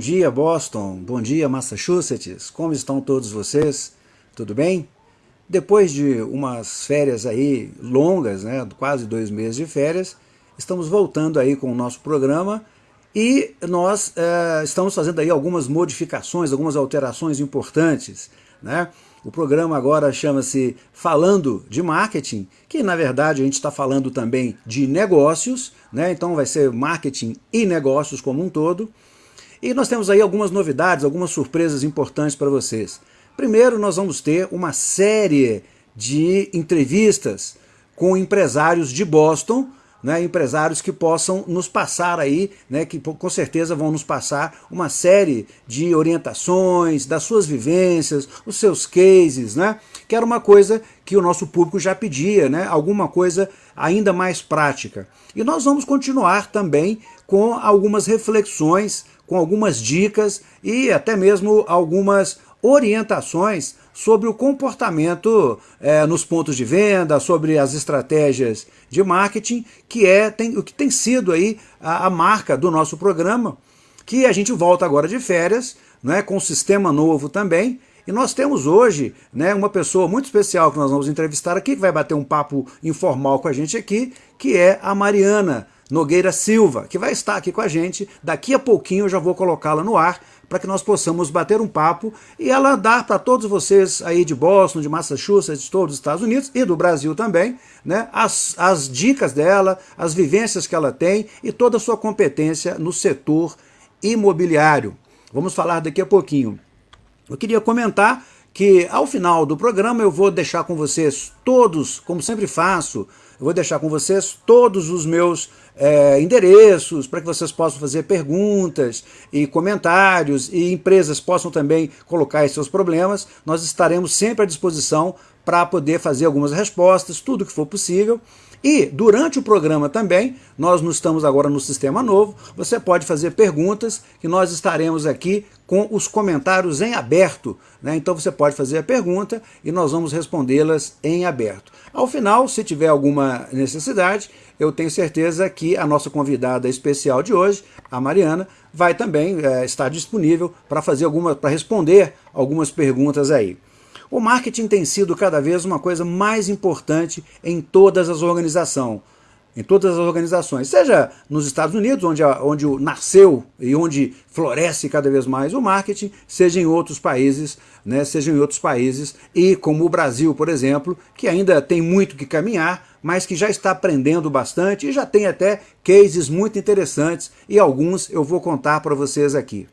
Dia, Boston. Bom dia, Massachusetts. Como estão todos vocês? Tudo bem? Depois de umas férias aí longas, né, quase dois meses de férias, estamos voltando aí com o nosso programa e nós é, estamos fazendo aí algumas modificações, algumas alterações importantes, né? O programa agora chama-se Falando de Marketing, que na verdade a gente está falando também de negócios, né? então vai ser marketing e negócios como um todo. E nós temos aí algumas novidades, algumas surpresas importantes para vocês. Primeiro, nós vamos ter uma série de entrevistas com empresários de Boston, né, empresários que possam nos passar aí, né, que com certeza vão nos passar uma série de orientações, das suas vivências, os seus cases, né, que era uma coisa que o nosso público já pedia, né, alguma coisa ainda mais prática. E nós vamos continuar também com algumas reflexões com algumas dicas e até mesmo algumas orientações sobre o comportamento é, nos pontos de venda, sobre as estratégias de marketing, que é tem, o que tem sido aí a, a, marca do nosso programa, que a gente volta agora de férias, né, com um sistema novo também, e nós temos hoje né, uma pessoa muito especial que nós vamos entrevistar aqui, que vai bater um papo informal com a gente aqui, que é a Mariana, Nogueira Silva, que vai estar aqui com a gente. Daqui a pouquinho eu já vou colocá-la no ar para que nós possamos bater um papo e ela dar para todos vocês aí de Boston, de Massachusetts, de todos os Estados Unidos e do Brasil também, né, as, as dicas dela, as vivências que ela tem e toda a sua competência no setor imobiliário. Vamos falar daqui a pouquinho. Eu queria comentar que ao final do programa eu vou deixar com vocês todos, como sempre faço, eu vou deixar com vocês todos os meus é, endereços para que vocês possam fazer perguntas e comentários e empresas possam também colocar seus problemas. Nós estaremos sempre à disposição para poder fazer algumas respostas, tudo que for possível. E durante o programa também, nós não estamos agora no sistema novo, você pode fazer perguntas que nós estaremos aqui com os comentários em aberto. Né? Então você pode fazer a pergunta e nós vamos respondê-las em aberto. Ao final, se tiver alguma necessidade, eu tenho certeza que a nossa convidada especial de hoje, a Mariana, vai também é, estar disponível para fazer alguma, para responder algumas perguntas aí. O marketing tem sido cada vez uma coisa mais importante em todas as organizações, em todas as organizações, seja nos Estados Unidos, onde, onde nasceu e onde floresce cada vez mais o marketing, seja em outros países, né, seja em outros países, e como o Brasil, por exemplo, que ainda tem muito que caminhar, mas que já está aprendendo bastante e já tem até cases muito interessantes, e alguns eu vou contar para vocês aqui.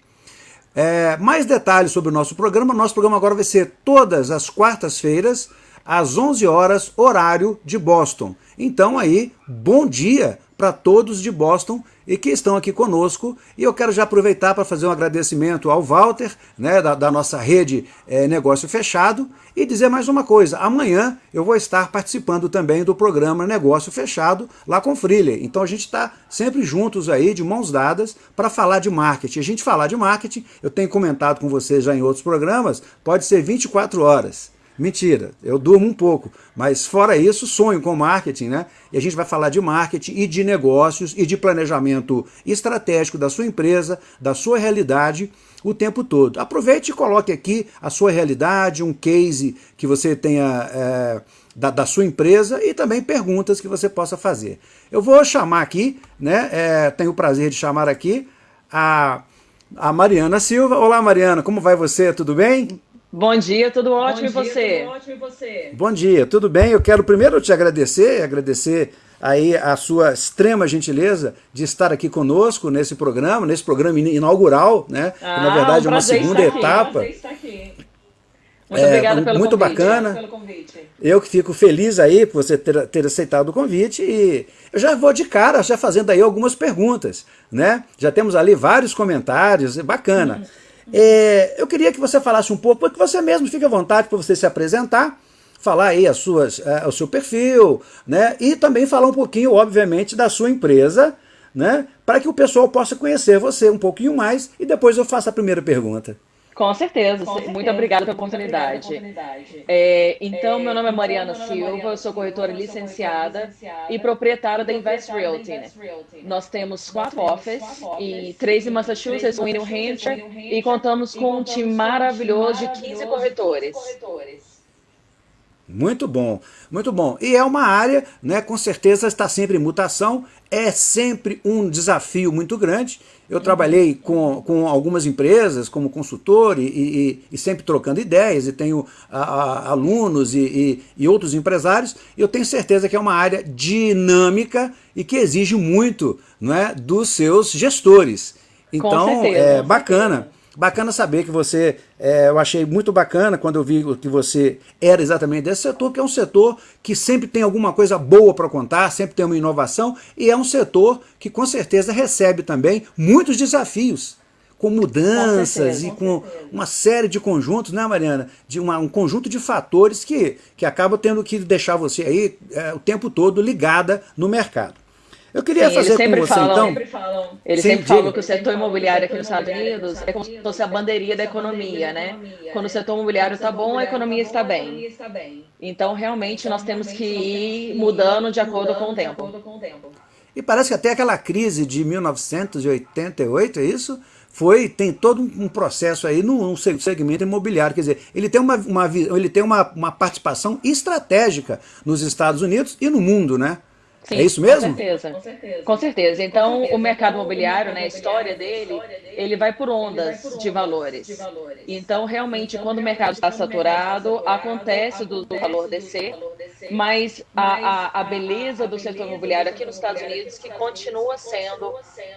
É, mais detalhes sobre o nosso programa. Nosso programa agora vai ser todas as quartas-feiras, às 11 horas, horário de Boston. Então aí, bom dia para todos de Boston e que estão aqui conosco. E eu quero já aproveitar para fazer um agradecimento ao Walter, né, da, da nossa rede é, Negócio Fechado, e dizer mais uma coisa. Amanhã eu vou estar participando também do programa Negócio Fechado lá com o Freeler. Então a gente está sempre juntos aí, de mãos dadas, para falar de marketing. A gente falar de marketing, eu tenho comentado com vocês já em outros programas, pode ser 24 horas. Mentira, eu durmo um pouco, mas fora isso, sonho com marketing, né? E a gente vai falar de marketing e de negócios e de planejamento estratégico da sua empresa, da sua realidade o tempo todo. Aproveite e coloque aqui a sua realidade, um case que você tenha é, da, da, sua empresa e também perguntas que você possa fazer. Eu vou chamar aqui, né? É, tenho o prazer de chamar aqui a, a Mariana Silva. Olá, Mariana, como vai você? Tudo bem? Bom dia, tudo ótimo, Bom dia, e você? Tudo ótimo e você? Bom dia, tudo bem? Eu quero primeiro te agradecer, agradecer aí a sua extrema gentileza de estar aqui conosco nesse programa, nesse programa inaugural, né? Ah, que, na verdade um é uma segunda etapa. Muito é, obrigada pelo muito convite. bacana. Pelo convite. Eu que fico feliz aí por você ter, ter aceitado o convite e eu já vou de cara já fazendo aí algumas perguntas, né? Já temos ali vários comentários, bacana. Uhum. É, eu queria que você falasse um pouco, porque você mesmo fica à vontade para você se apresentar, falar aí as suas, é, o seu perfil, né? E também falar um pouquinho, obviamente, da sua empresa, né? Para que o pessoal possa conhecer você um pouquinho mais e depois eu faço a primeira pergunta. Com certeza. Com certeza. Muito obrigada pela oportunidade. É, então, meu nome é Mariana Silva, eu sou corretora licenciada e proprietária da Invest Realty. Né? Nós temos quatro offices, e três em Massachusetts, um em New Hampshire, e contamos com um time maravilhoso de 15 corretores. Muito bom, muito bom. E é uma área, né, com certeza está sempre em mutação, é sempre um desafio muito grande. Eu trabalhei com, com algumas empresas como consultor e, e, e sempre trocando ideias, e tenho a, a, alunos e, e, outros empresários, e eu tenho certeza que é uma área dinâmica e que exige muito não é, dos seus gestores. Então, é bacana. Bacana saber que você, é, eu achei muito bacana quando eu vi que você era exatamente desse setor, que é um setor que sempre tem alguma coisa boa para contar, sempre tem uma inovação, e é um setor que com certeza recebe também muitos desafios, com mudanças com certeza, e com, uma série de conjuntos, né Mariana? De uma, um conjunto de fatores que, que acabam tendo que deixar você aí é, o tempo todo ligada no mercado. Eu queria Sim, fazer com você, falam, então... Sempre falam, eles Sim, sempre diga. falam que o setor imobiliário aqui nos Estados Unidos é como se fosse a bandeirinha da economia, né? Quando o setor imobiliário está bom, a economia está bem. Então, realmente, nós temos que ir mudando de acordo com o tempo. E parece que até aquela crise de 1988, é isso? Foi, tem todo um processo aí no, no segmento imobiliário, quer dizer, ele tem, uma, uma, ele tem uma, uma participação estratégica nos Estados Unidos e no mundo, né? Sim, é isso mesmo? Com certeza. Com certeza. Com certeza. Então, com certeza. o mercado imobiliário, né, a história dele, ele vai por ondas de valores. Então, realmente, quando o mercado está saturado, acontece do, do valor descer, mas a, a, a, beleza do setor imobiliário aqui nos Estados Unidos que continua sendo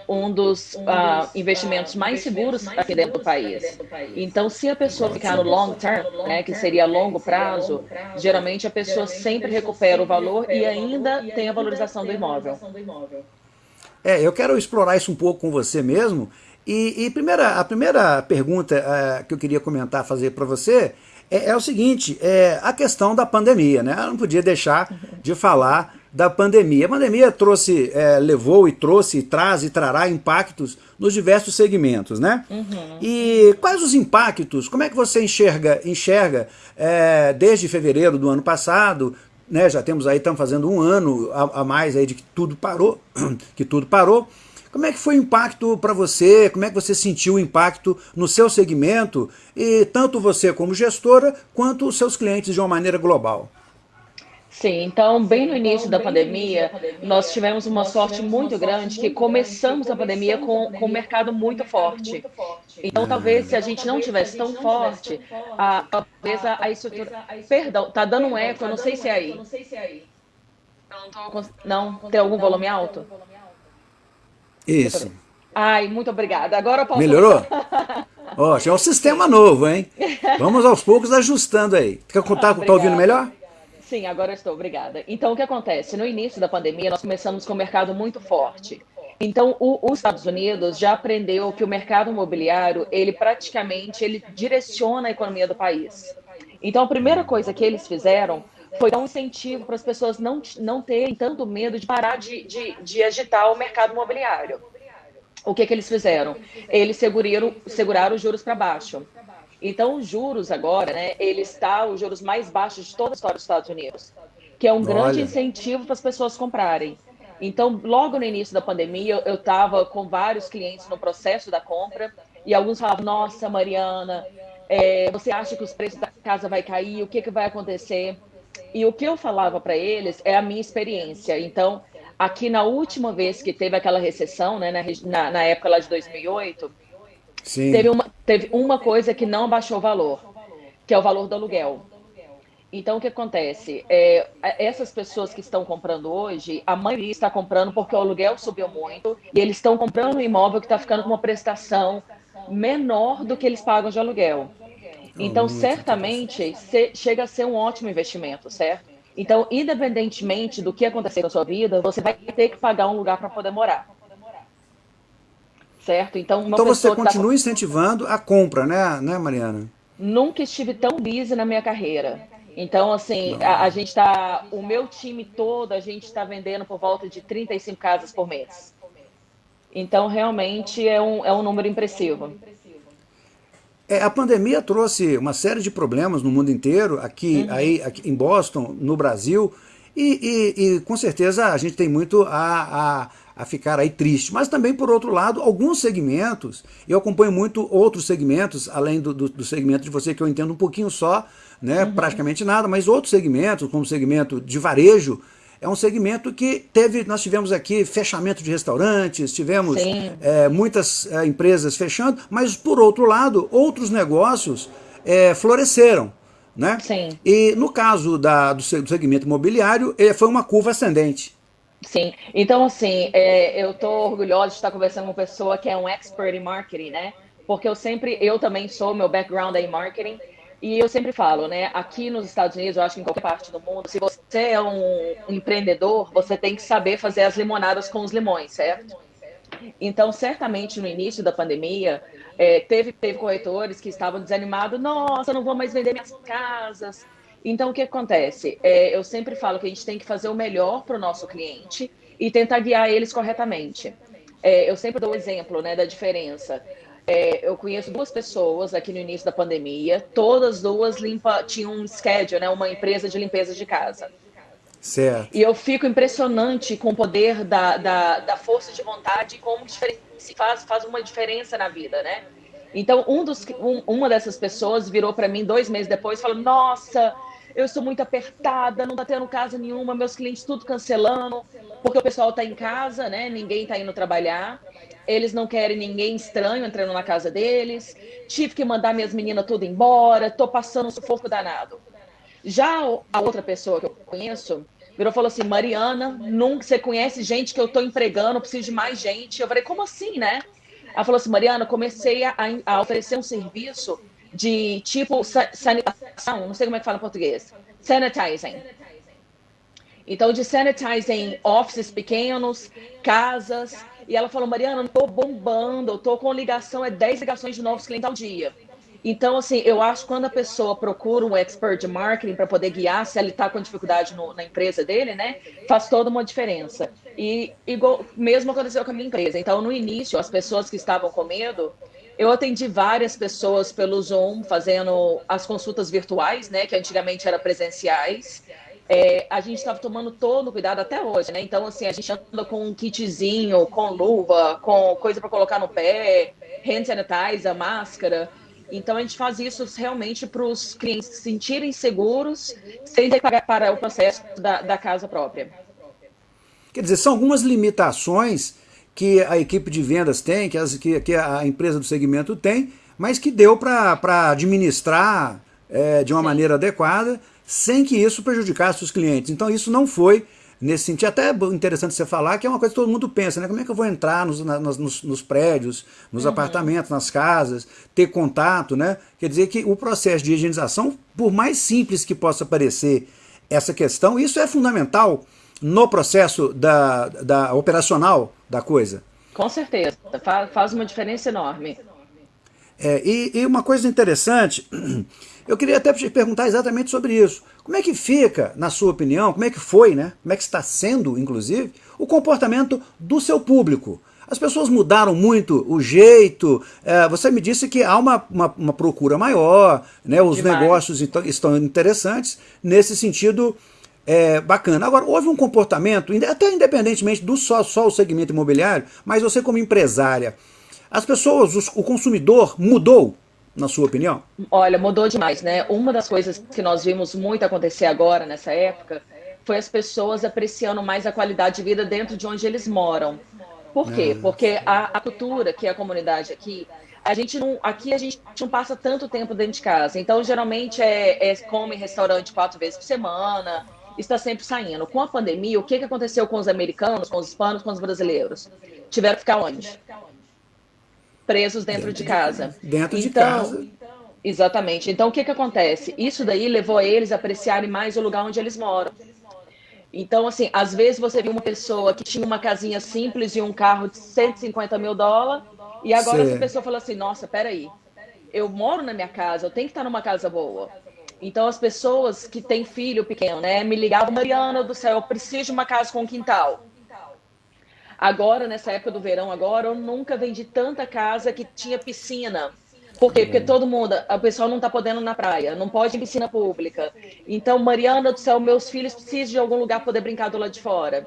um dos uh, investimentos mais seguros aqui dentro do país. Então, se a pessoa ficar no long term, né, que seria a longo prazo, geralmente a pessoa sempre recupera o valor e ainda tem a valorização do imóvel. É, eu quero explorar isso um pouco com você mesmo. E, e primeira, a primeira pergunta uh, que eu queria comentar, fazer para você, é, é o seguinte, é a questão da pandemia, né? Eu não podia deixar de falar da pandemia. A pandemia trouxe, é, levou e trouxe, traz e trará impactos nos diversos segmentos, né? Uhum. E quais os impactos? Como é que você enxerga, enxerga é, desde fevereiro do ano passado, né? Já temos aí, estamos fazendo um ano a, a mais aí de que tudo parou, que tudo parou. Como é que foi o impacto para você? Como é que você sentiu o impacto no seu segmento? E tanto você como gestora, quanto os seus clientes de uma maneira global? Sim, então, bem no início da pandemia, nós tivemos uma sorte muito grande que começamos a pandemia com, com um mercado muito forte. Então, talvez se a gente não tivesse tão forte, a, talvez a, a estrutura... Perdão, tá dando um eco, eu não sei se é aí. Não, tem algum volume alto? Isso. Ai, muito obrigada. Agora eu posso... Melhorou? Ó, oh, é um sistema novo, hein? Vamos aos poucos ajustando aí. Quer contar, tá, tá ouvindo melhor? Sim, agora estou, obrigada. Então, o que acontece? No início da pandemia, nós começamos com um mercado muito forte. Então, o, os Estados Unidos já aprendeu que o mercado imobiliário, ele praticamente, ele direciona a economia do país. Então, a primeira coisa que eles fizeram foi dar um incentivo para as pessoas não, não terem tanto medo de parar de, de, de agitar o mercado imobiliário. O que, que eles fizeram? Eles seguraram, seguraram os juros para baixo. Então, os juros agora, né, ele está os juros mais baixos de toda a história dos Estados Unidos, que é um Olha. grande incentivo para as pessoas comprarem. Então, logo no início da pandemia, eu estava com vários clientes no processo da compra e alguns falavam, nossa, Mariana, é, você acha que os preços da casa vai cair? O que, que vai acontecer? E o que eu falava para eles é a minha experiência. Então, aqui na última vez que teve aquela recessão, né, na, na época lá de 2008, Teve, uma, teve uma coisa que não abaixou o valor, que é o valor do aluguel. Então, o que acontece? É, essas pessoas que estão comprando hoje, a maioria está comprando porque o aluguel subiu muito e eles estão comprando um imóvel que está ficando com uma prestação menor do que eles pagam de aluguel. Então, certamente, chega a ser um ótimo investimento, certo? Então, independentemente do que acontecer na sua vida, você vai ter que pagar um lugar para poder morar. Certo? Então, então você continua tá... incentivando a compra, né, né, Mariana? Nunca estive tão busy na minha carreira. Então, assim, a, a, gente está. O meu time todo, a gente está vendendo por volta de 35 casas por mês. Então, realmente é um, é um número impressivo. É, a pandemia trouxe uma série de problemas no mundo inteiro, aqui, uhum. aí, aqui em Boston, no Brasil, e, e, e, com certeza a gente tem muito a, a, a, ficar aí triste. Mas também, por outro lado, alguns segmentos, eu acompanho muito outros segmentos, além do, do, do segmento de você, que eu entendo um pouquinho só, né, uhum. praticamente nada, mas outros segmentos, como o segmento de varejo, é um segmento que teve, nós tivemos aqui fechamento de restaurantes, tivemos é, muitas é, empresas fechando, mas por outro lado, outros negócios é, floresceram. Né? Sim. E no caso da, do segmento imobiliário, foi uma curva ascendente. Sim, então assim, é, eu estou orgulhosa de estar conversando com uma pessoa que é um expert em marketing, né? Porque eu sempre, eu também sou, meu background é em marketing, e eu sempre falo, né? Aqui nos Estados Unidos, eu acho que em qualquer parte do mundo, se você é um empreendedor, você tem que saber fazer as limonadas com os limões, certo? Então, certamente no início da pandemia, é, teve, teve corretores que estavam desanimados, nossa, não vou mais vender minhas casas. Então, o que acontece? É, eu sempre falo que a gente tem que fazer o melhor para o nosso cliente e tentar guiar eles corretamente. É, eu sempre dou o exemplo né, da diferença. É, eu conheço duas pessoas aqui no início da pandemia, todas duas limpa, tinham um schedule, né, uma empresa de limpeza de casa. Certo. E eu fico impressionante com o poder da, da, da força de vontade e como faz, faz uma diferença na vida, né? Então, um dos, um, uma dessas pessoas virou para mim dois meses depois e falou: Nossa, eu estou muito apertada, não está tendo casa nenhuma, meus clientes tudo cancelando, porque o pessoal está em casa, né? Ninguém está indo trabalhar. Eles não querem ninguém estranho entrando na casa deles. Tive que mandar minhas meninas tudo embora. Estou passando um sufoco danado. Já a outra pessoa que eu conheço virou e falou assim: Mariana, nunca você conhece gente que eu estou empregando, preciso de mais gente. Eu falei: como assim, né? Ela falou assim: Mariana, comecei a, a oferecer um serviço de tipo sanitação, não sei como é que fala em português, sanitizing. Então, de sanitizing offices pequenos, casas. E ela falou, Mariana, tô bombando, eu tô com ligação, é 10 ligações de novos clientes ao dia. Então, assim, eu acho que quando a pessoa procura um expert de marketing para poder guiar, se ele está com dificuldade no, na empresa dele, né, faz toda uma diferença. E igual, mesmo aconteceu com a minha empresa. Então, no início, as pessoas que estavam com medo, eu atendi várias pessoas pelo Zoom, fazendo as consultas virtuais, né, que antigamente eram presenciais. É, a gente estava tomando todo cuidado até hoje, né? Então, assim, a gente anda com um kitzinho, com luva, com coisa para colocar no pé, hand sanitizer, máscara. Então a gente faz isso realmente para os clientes se sentirem seguros, sem ter que pagar o processo da, da casa própria. Quer dizer, são algumas limitações que a equipe de vendas tem, que, as, que, que a empresa do segmento tem, mas que deu para administrar é, de uma Sim. maneira adequada, sem que isso prejudicasse os clientes. Então isso não foi nesse sentido. Até é interessante você falar que é uma coisa que todo mundo pensa, né? Como é que eu vou entrar nos, nos, nos prédios, nos uhum. apartamentos, nas casas, ter contato, né? Quer dizer que o processo de higienização, por mais simples que possa parecer essa questão, isso é fundamental no processo da, da operacional da coisa. Com certeza, faz uma diferença enorme. É, e, e, uma coisa interessante, eu queria até te perguntar exatamente sobre isso. Como é que fica, na sua opinião, como é que foi, né? Como é que está sendo, inclusive, o comportamento do seu público? As pessoas mudaram muito o jeito. É, você me disse que há uma, uma, uma procura maior, né? os Demais. negócios então, estão interessantes nesse sentido é, bacana. Agora, houve um comportamento, até independentemente do só, só o segmento imobiliário, mas você como empresária, as pessoas, os, o consumidor mudou, na sua opinião? Olha, mudou demais, né? Uma das coisas que nós vimos muito acontecer agora, nessa época, foi as pessoas apreciando mais a qualidade de vida dentro de onde eles moram. Por quê? É. Porque a, a cultura, que é a comunidade aqui, a gente não, aqui a gente não passa tanto tempo dentro de casa. Então, geralmente é, é come em restaurante quatro vezes por semana, está sempre saindo. Com a pandemia, o que, que aconteceu com os americanos, com os hispanos, com os brasileiros? Tiveram que ficar onde? Presos dentro, de casa. Dentro então, de casa. Exatamente. Então, o que, que acontece? Isso daí levou eles a apreciarem mais o lugar onde eles moram. Então, assim, às vezes você viu uma pessoa que tinha uma casinha simples e um carro de 150 mil dólares, e agora Sim. essa pessoa fala assim: nossa, peraí, eu moro na minha casa, eu tenho que estar numa casa boa. Então, as pessoas que têm filho pequeno, né, me ligavam, Mariana do céu, eu preciso de uma casa com quintal. Agora, nessa época do verão, agora, eu nunca vendi tanta casa que tinha piscina. Por quê? Porque todo mundo, o pessoal não está podendo na praia, não pode em piscina pública. Então, Mariana do céu, meus filhos precisam de algum lugar poder brincar do lado de fora.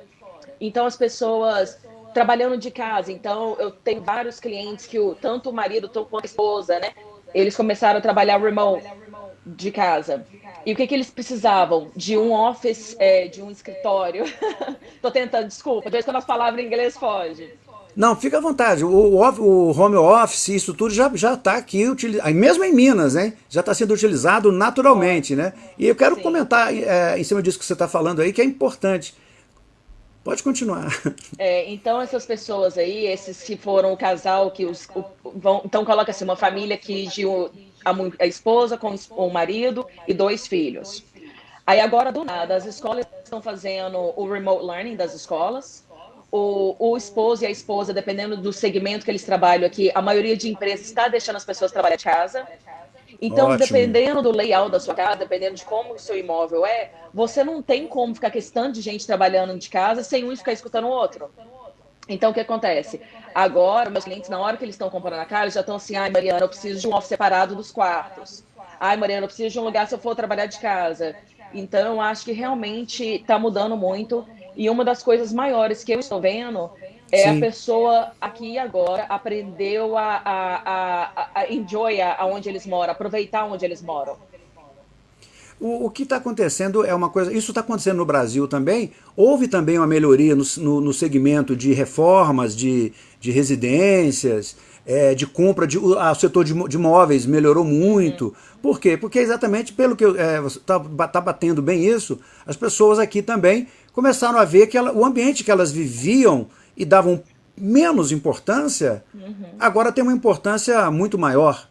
Então, as pessoas trabalhando de casa. Então, eu tenho vários clientes que o, tanto o marido quanto a esposa, né? Eles começaram a trabalhar remote de casa. E o que, que eles precisavam? De um office, é, de um escritório. Tô tentando, desculpa, de vez quando as palavras em inglês fogem. Não, fica à vontade. O, o, home office, isso tudo já está aqui, utilizado, mesmo em Minas, né? Já está sendo utilizado naturalmente, né? E eu quero Sim. comentar é, em cima disso que você está falando aí, que é importante. Pode continuar. É, então, essas pessoas aí, esses que foram o casal, que os, o, vão, então coloca assim, uma família que de a, a esposa com o marido e dois filhos. Aí agora, do nada, as escolas estão fazendo o remote learning das escolas, o, o esposo e a esposa, dependendo do segmento que eles trabalham aqui, a maioria de empresas está deixando as pessoas trabalhar de casa. Então, Ótimo. dependendo do layout da sua casa, dependendo de como o seu imóvel é, você não tem como ficar questão de gente trabalhando de casa sem um ficar escutando o outro. Então, o que acontece? Agora, meus clientes, na hora que eles estão comprando a casa, já estão assim, ai, Mariana, eu preciso de um office separado dos quartos. Ai, Mariana, eu preciso de um lugar se eu for trabalhar de casa. Então, eu acho que realmente está mudando muito. E uma das coisas maiores que eu estou vendo é Sim. a pessoa aqui e agora aprendeu a, a, a, a enjoy aonde eles moram, aproveitar onde eles moram. O, o que está acontecendo é uma coisa, isso está acontecendo no Brasil também, houve também uma melhoria no, no, no segmento de reformas, de, de residências, é, de compra, de, o setor de, de móveis melhorou muito. Por quê? Porque exatamente pelo que é, você está tá batendo bem isso, as pessoas aqui também começaram a ver que ela, o ambiente que elas viviam e davam menos importância, uhum. agora tem uma importância muito maior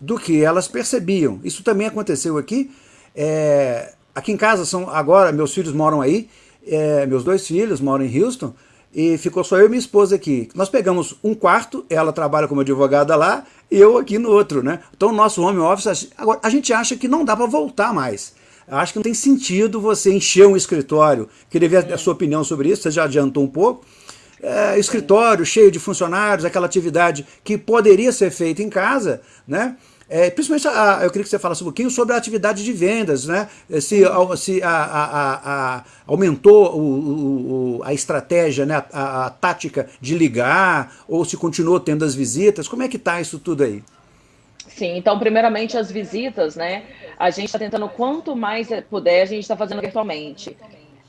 do que elas percebiam. Isso também aconteceu aqui. É, aqui em casa, são agora meus filhos moram aí, é, meus dois filhos moram em Houston, e ficou só eu e minha esposa aqui. Nós pegamos um quarto, ela trabalha como advogada lá, e eu aqui no outro, né? Então nosso home office, agora, a gente acha que não dá para voltar mais. Acho que não tem sentido você encher um escritório. Queria ver a sua opinião sobre isso, você já adiantou um pouco é, escritório cheio de funcionários, aquela atividade que poderia ser feita em casa, né? É, principalmente, a, eu queria que você falasse um pouquinho sobre a atividade de vendas, né? Se, se a, a, a aumentou o, o, a estratégia, né? A, tática de ligar, ou se continuou tendo as visitas, como é que está isso tudo aí? Sim, então primeiramente as visitas, né? A gente está tentando quanto mais puder, a gente está fazendo virtualmente.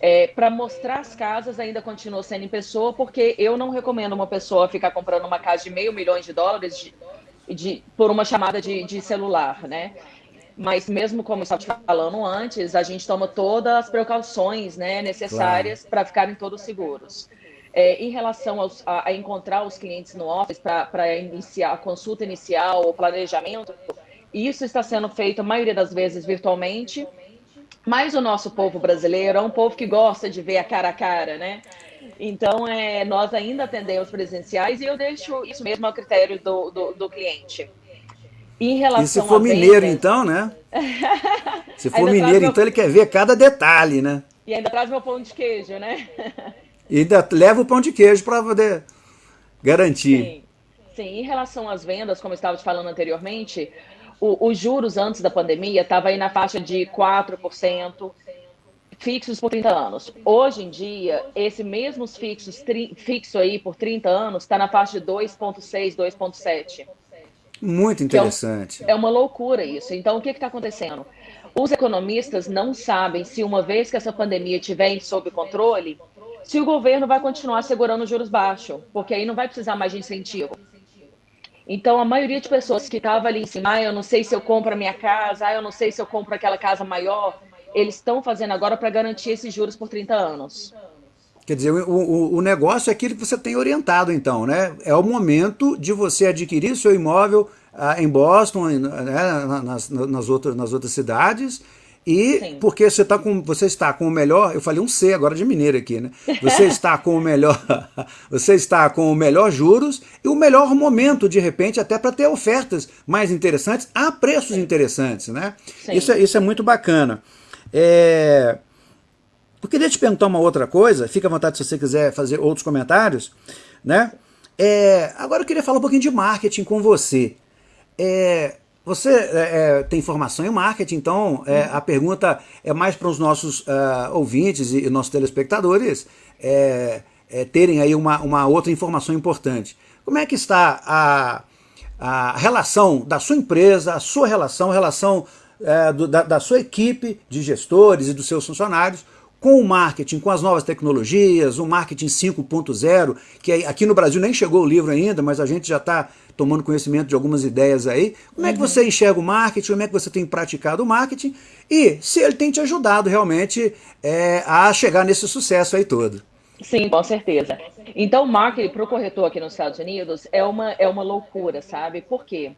É, para mostrar as casas ainda continua sendo em pessoa, porque eu não recomendo uma pessoa ficar comprando uma casa de meio milhão de dólares de, por uma chamada de, de, celular, né? Mas mesmo como eu estava falando antes, a gente toma todas as precauções né, necessárias claro. para ficarem todos seguros. É, em relação aos, a, a, encontrar os clientes no office para iniciar a consulta inicial, o planejamento, isso está sendo feito a maioria das vezes virtualmente mas o nosso povo brasileiro é um povo que gosta de ver a cara a cara, né? Então, é, nós ainda atendemos presenciais e eu deixo isso mesmo ao critério do, do, do cliente. Em relação e se for mineiro, vendas... então, né? se for mineiro, meu... então ele quer ver cada detalhe, né? E ainda traz meu pão de queijo, né? e ainda leva o pão de queijo para poder garantir. Sim. Sim, em relação às vendas, como eu estava te falando anteriormente, o, os juros antes da pandemia estavam aí na faixa de 4%, fixos por 30 anos. Hoje em dia, esse mesmos fixos fixo aí por 30 anos está na faixa de 2,6, 2,7. Muito interessante. É, é, uma loucura isso. Então, o que está acontecendo? Os economistas não sabem se uma vez que essa pandemia estiver sob controle, se o governo vai continuar segurando os juros baixos, porque aí não vai precisar mais de incentivo. Então, a maioria de pessoas que estava ali em cima, ah, eu não sei se eu compro a minha casa, ah, eu não sei se eu compro aquela casa maior, eles estão fazendo agora para garantir esses juros por 30 anos. Quer dizer, o, o, o, negócio é aquilo que você tem orientado, então, né? É o momento de você adquirir seu imóvel ah, em Boston, né, nas, nas, outras, nas outras cidades, e Sim. porque você, tá com, você está com o melhor, eu falei um C agora de mineiro aqui, né? Você está com o melhor, você está com o melhor juros e o melhor momento, de repente, até para ter ofertas mais interessantes a preços Sim. interessantes, né? Isso é, isso é muito bacana. É... Eu queria te perguntar uma outra coisa, fica à vontade se você quiser fazer outros comentários, né? É... Agora eu queria falar um pouquinho de marketing com você. é, você é, é, tem formação em marketing, então é, a pergunta é mais para os nossos uh, ouvintes e, e, nossos telespectadores é, é, terem aí uma, uma outra informação importante. Como é que está a, a relação da sua empresa, a sua relação, a relação é, do, da, da sua equipe de gestores e dos seus funcionários com o marketing, com as novas tecnologias, o marketing 5.0, que aqui no Brasil nem chegou o livro ainda, mas a gente já está tomando conhecimento de algumas ideias aí. Como é que você enxerga o marketing, como é que você tem praticado o marketing e se ele tem te ajudado realmente é, a chegar nesse sucesso aí todo. Sim, com certeza. Então, o marketing para o corretor aqui nos Estados Unidos é uma, é uma loucura, sabe? Por quê?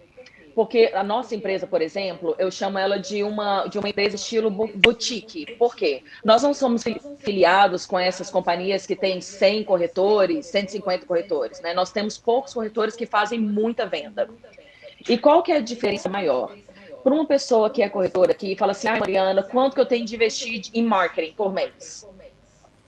Porque a nossa empresa, por exemplo, eu chamo ela de uma, de uma empresa estilo boutique. Por quê? Nós não somos filiados com essas companhias que têm 100 corretores, 150 corretores. Né? Nós temos poucos corretores que fazem muita venda. E qual que é a diferença maior? Para uma pessoa que é corretora aqui e fala assim, ah, Mariana, quanto que eu tenho de investir em marketing por mês?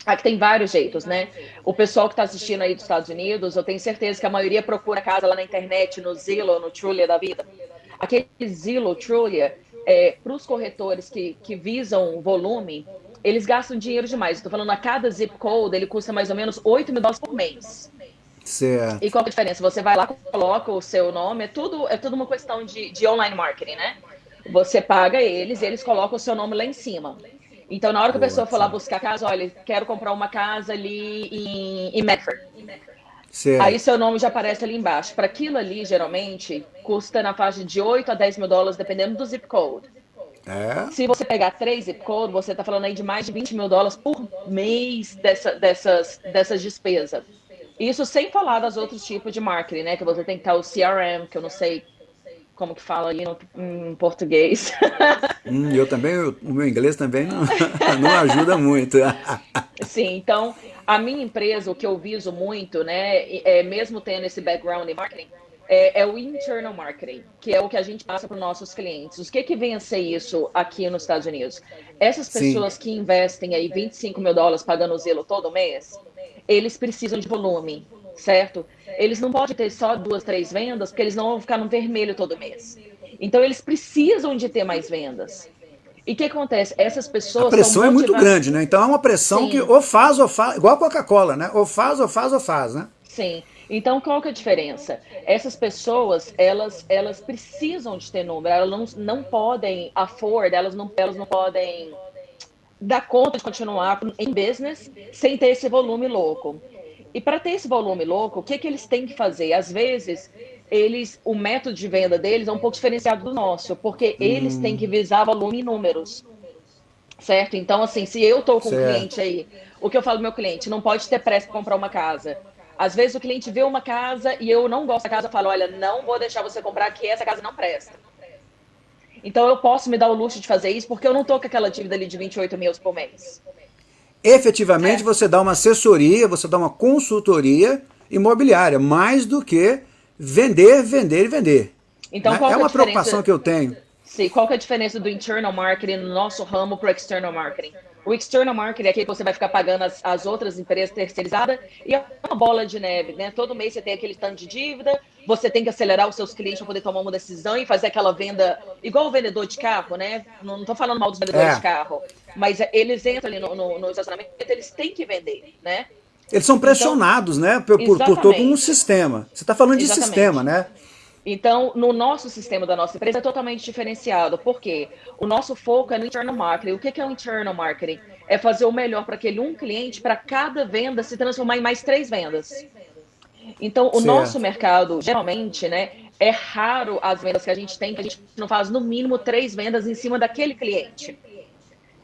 Aqui tem vários jeitos, né? O pessoal que está assistindo aí dos Estados Unidos, eu tenho certeza que a maioria procura casa lá na internet, no Zillow, no Trulia da vida. Aquele Zillow, Trulia, é, para os corretores que, que visam volume, eles gastam dinheiro demais. Estou falando, a cada zip code, ele custa mais ou menos 8 mil dólares por mês. Certo. E qual é a diferença? Você vai lá, coloca o seu nome, é tudo, é tudo uma questão de, de online marketing, né? Você paga eles e eles colocam o seu nome lá em cima. Então, na hora que a pessoa for lá buscar casa, olha, quero comprar uma casa ali em, em Medford. Certo. Aí seu nome já aparece ali embaixo. Para aquilo ali, geralmente, custa na faixa de 8 a 10 mil dólares, dependendo do zip code. É. Se você pegar três zip code, você está falando aí de mais de 20 mil dólares por mês dessa, dessas, dessas despesas. Isso sem falar dos outros tipos de marketing, né? Que você tem que estar o CRM, que eu não sei como que fala aí no, em português. Hum, eu também, eu, o meu inglês também não, não ajuda muito. Sim, então, a minha empresa, o que eu viso muito, né, é, mesmo tendo esse background em marketing, é, é, o internal marketing, que é o que a gente passa para os nossos clientes. O que que vem a ser isso aqui nos Estados Unidos? Essas pessoas Sim. que investem aí 25 mil dólares pagando o zelo todo mês, eles precisam de volume, certo? Eles não podem ter só duas, três vendas, porque eles não vão ficar no vermelho todo mês. Então, eles precisam de ter mais vendas. E o que acontece? Essas pessoas. A pressão é muito grande, né? Então é uma pressão Sim. que ou faz ou faz, igual a Coca-Cola, né? Ou faz, ou faz, ou faz, né? Sim. Então, qual que é a diferença? Essas pessoas, elas, elas precisam de ter número, elas não, não podem afford, elas não, elas não podem dar conta de continuar em business sem ter esse volume louco. E para ter esse volume louco, o que, que eles têm que fazer? Às vezes, eles, o método de venda deles é um pouco diferenciado do nosso, porque hum. eles têm que visar volume e números. Certo? Então, assim, se eu estou com certo. um cliente aí, o que eu falo pro meu cliente, não pode ter pressa para comprar uma casa. Às vezes o cliente vê uma casa e eu não gosto da casa, eu falo, olha, não vou deixar você comprar aqui, essa casa não presta. Então eu posso me dar o luxo de fazer isso porque eu não tô com aquela dívida ali de 28 mil por mês efetivamente é. você dá uma assessoria, você dá uma consultoria imobiliária, mais do que vender, vender e vender. Então, né? é, é uma preocupação que eu tenho. Sim, qual que é a diferença do internal marketing no nosso ramo para o external marketing? O external marketing é aquele que você vai ficar pagando as, as outras empresas terceirizadas e é uma bola de neve, né? Todo mês você tem aquele tanto de dívida, você tem que acelerar os seus clientes para poder tomar uma decisão e fazer aquela venda, igual o vendedor de carro, né? Não estou falando mal dos vendedores é. de carro, mas eles entram ali no, no, no, estacionamento, eles têm que vender, né? Eles são pressionados, então, né, por, por, por, todo um sistema. Você está falando de exatamente. sistema, né? Então, no nosso sistema da nossa empresa é totalmente diferenciado, porque o nosso foco é no internal marketing. O que é o internal marketing? É fazer o melhor para aquele um cliente, para cada venda se transformar em mais três vendas. Então, o certo. nosso mercado, geralmente, né, é raro as vendas que a gente tem, que a gente não faz no mínimo três vendas em cima daquele cliente.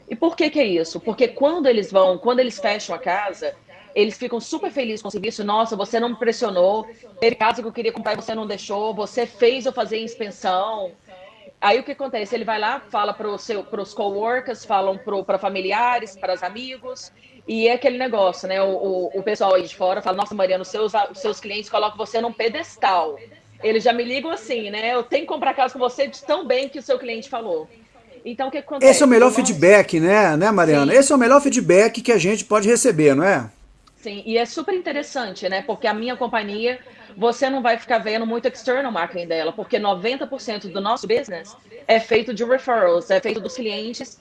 E por que, que é isso? Porque quando eles vão, quando eles fecham a casa, eles ficam super felizes com o serviço. Nossa, você não me pressionou. Teve casa que eu queria comprar e você não deixou. Você fez eu fazer inspeção. Aí o que acontece? Ele vai lá, fala para os coworkers, falam para familiares, para os amigos. E é aquele negócio, né? O, o, o, pessoal aí de fora fala, nossa, Mariana, os seus, os seus clientes colocam você num pedestal. Eles já me ligam assim, né? Eu tenho que comprar casa com você de tão bem que o seu cliente falou. Então, o que acontece? Esse é o melhor feedback, né, né Mariana? Sim. Esse é o melhor feedback que a gente pode receber, não é? Sim, e é super interessante, né? Porque a minha companhia, você não vai ficar vendo muito external marketing dela, porque 90% do nosso business é feito de referrals, é feito dos clientes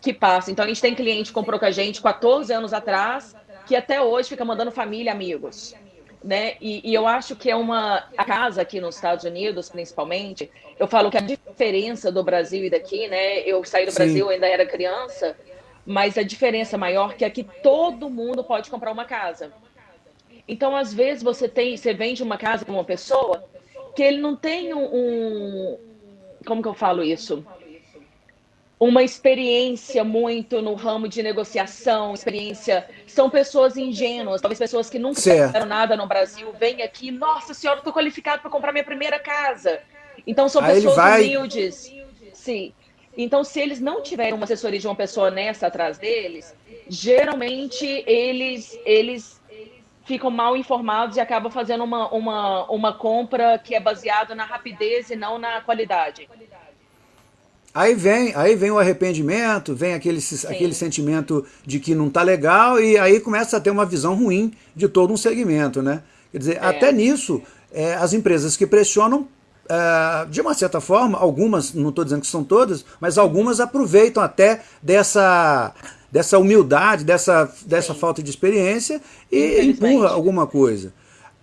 que passam. Então, a gente tem cliente que comprou com a gente 14 anos atrás, que até hoje fica mandando família, amigos. Né? E, e, eu acho que é uma a casa aqui nos Estados Unidos, principalmente. Eu falo que a diferença do Brasil e daqui, né? Eu saí do Sim. Brasil, ainda era criança, mas a diferença maior é que todo mundo pode comprar uma casa. Então, às vezes, você tem, você vende uma casa para uma pessoa que ele não tem um, um, Como que eu falo isso? Uma experiência muito no ramo de negociação, experiência. São pessoas ingênuas, talvez pessoas que nunca fizeram nada no Brasil, vêm aqui, nossa senhora, estou qualificado para comprar minha primeira casa. Então, são Aí pessoas vai... humildes. Sim. Então, se eles não tiverem uma assessoria de uma pessoa honesta atrás deles, geralmente eles, eles ficam mal informados e acabam fazendo uma, uma, uma compra que é baseada na rapidez e não na qualidade. Aí vem, aí vem o arrependimento, vem aquele, aquele sentimento de que não está legal e aí começa a ter uma visão ruim de todo um segmento, né? Quer dizer, é. até nisso, é, as empresas que pressionam Uh, de uma certa forma, algumas, não estou dizendo que são todas, mas algumas aproveitam até dessa, dessa humildade, dessa, dessa falta de experiência e empurra alguma coisa.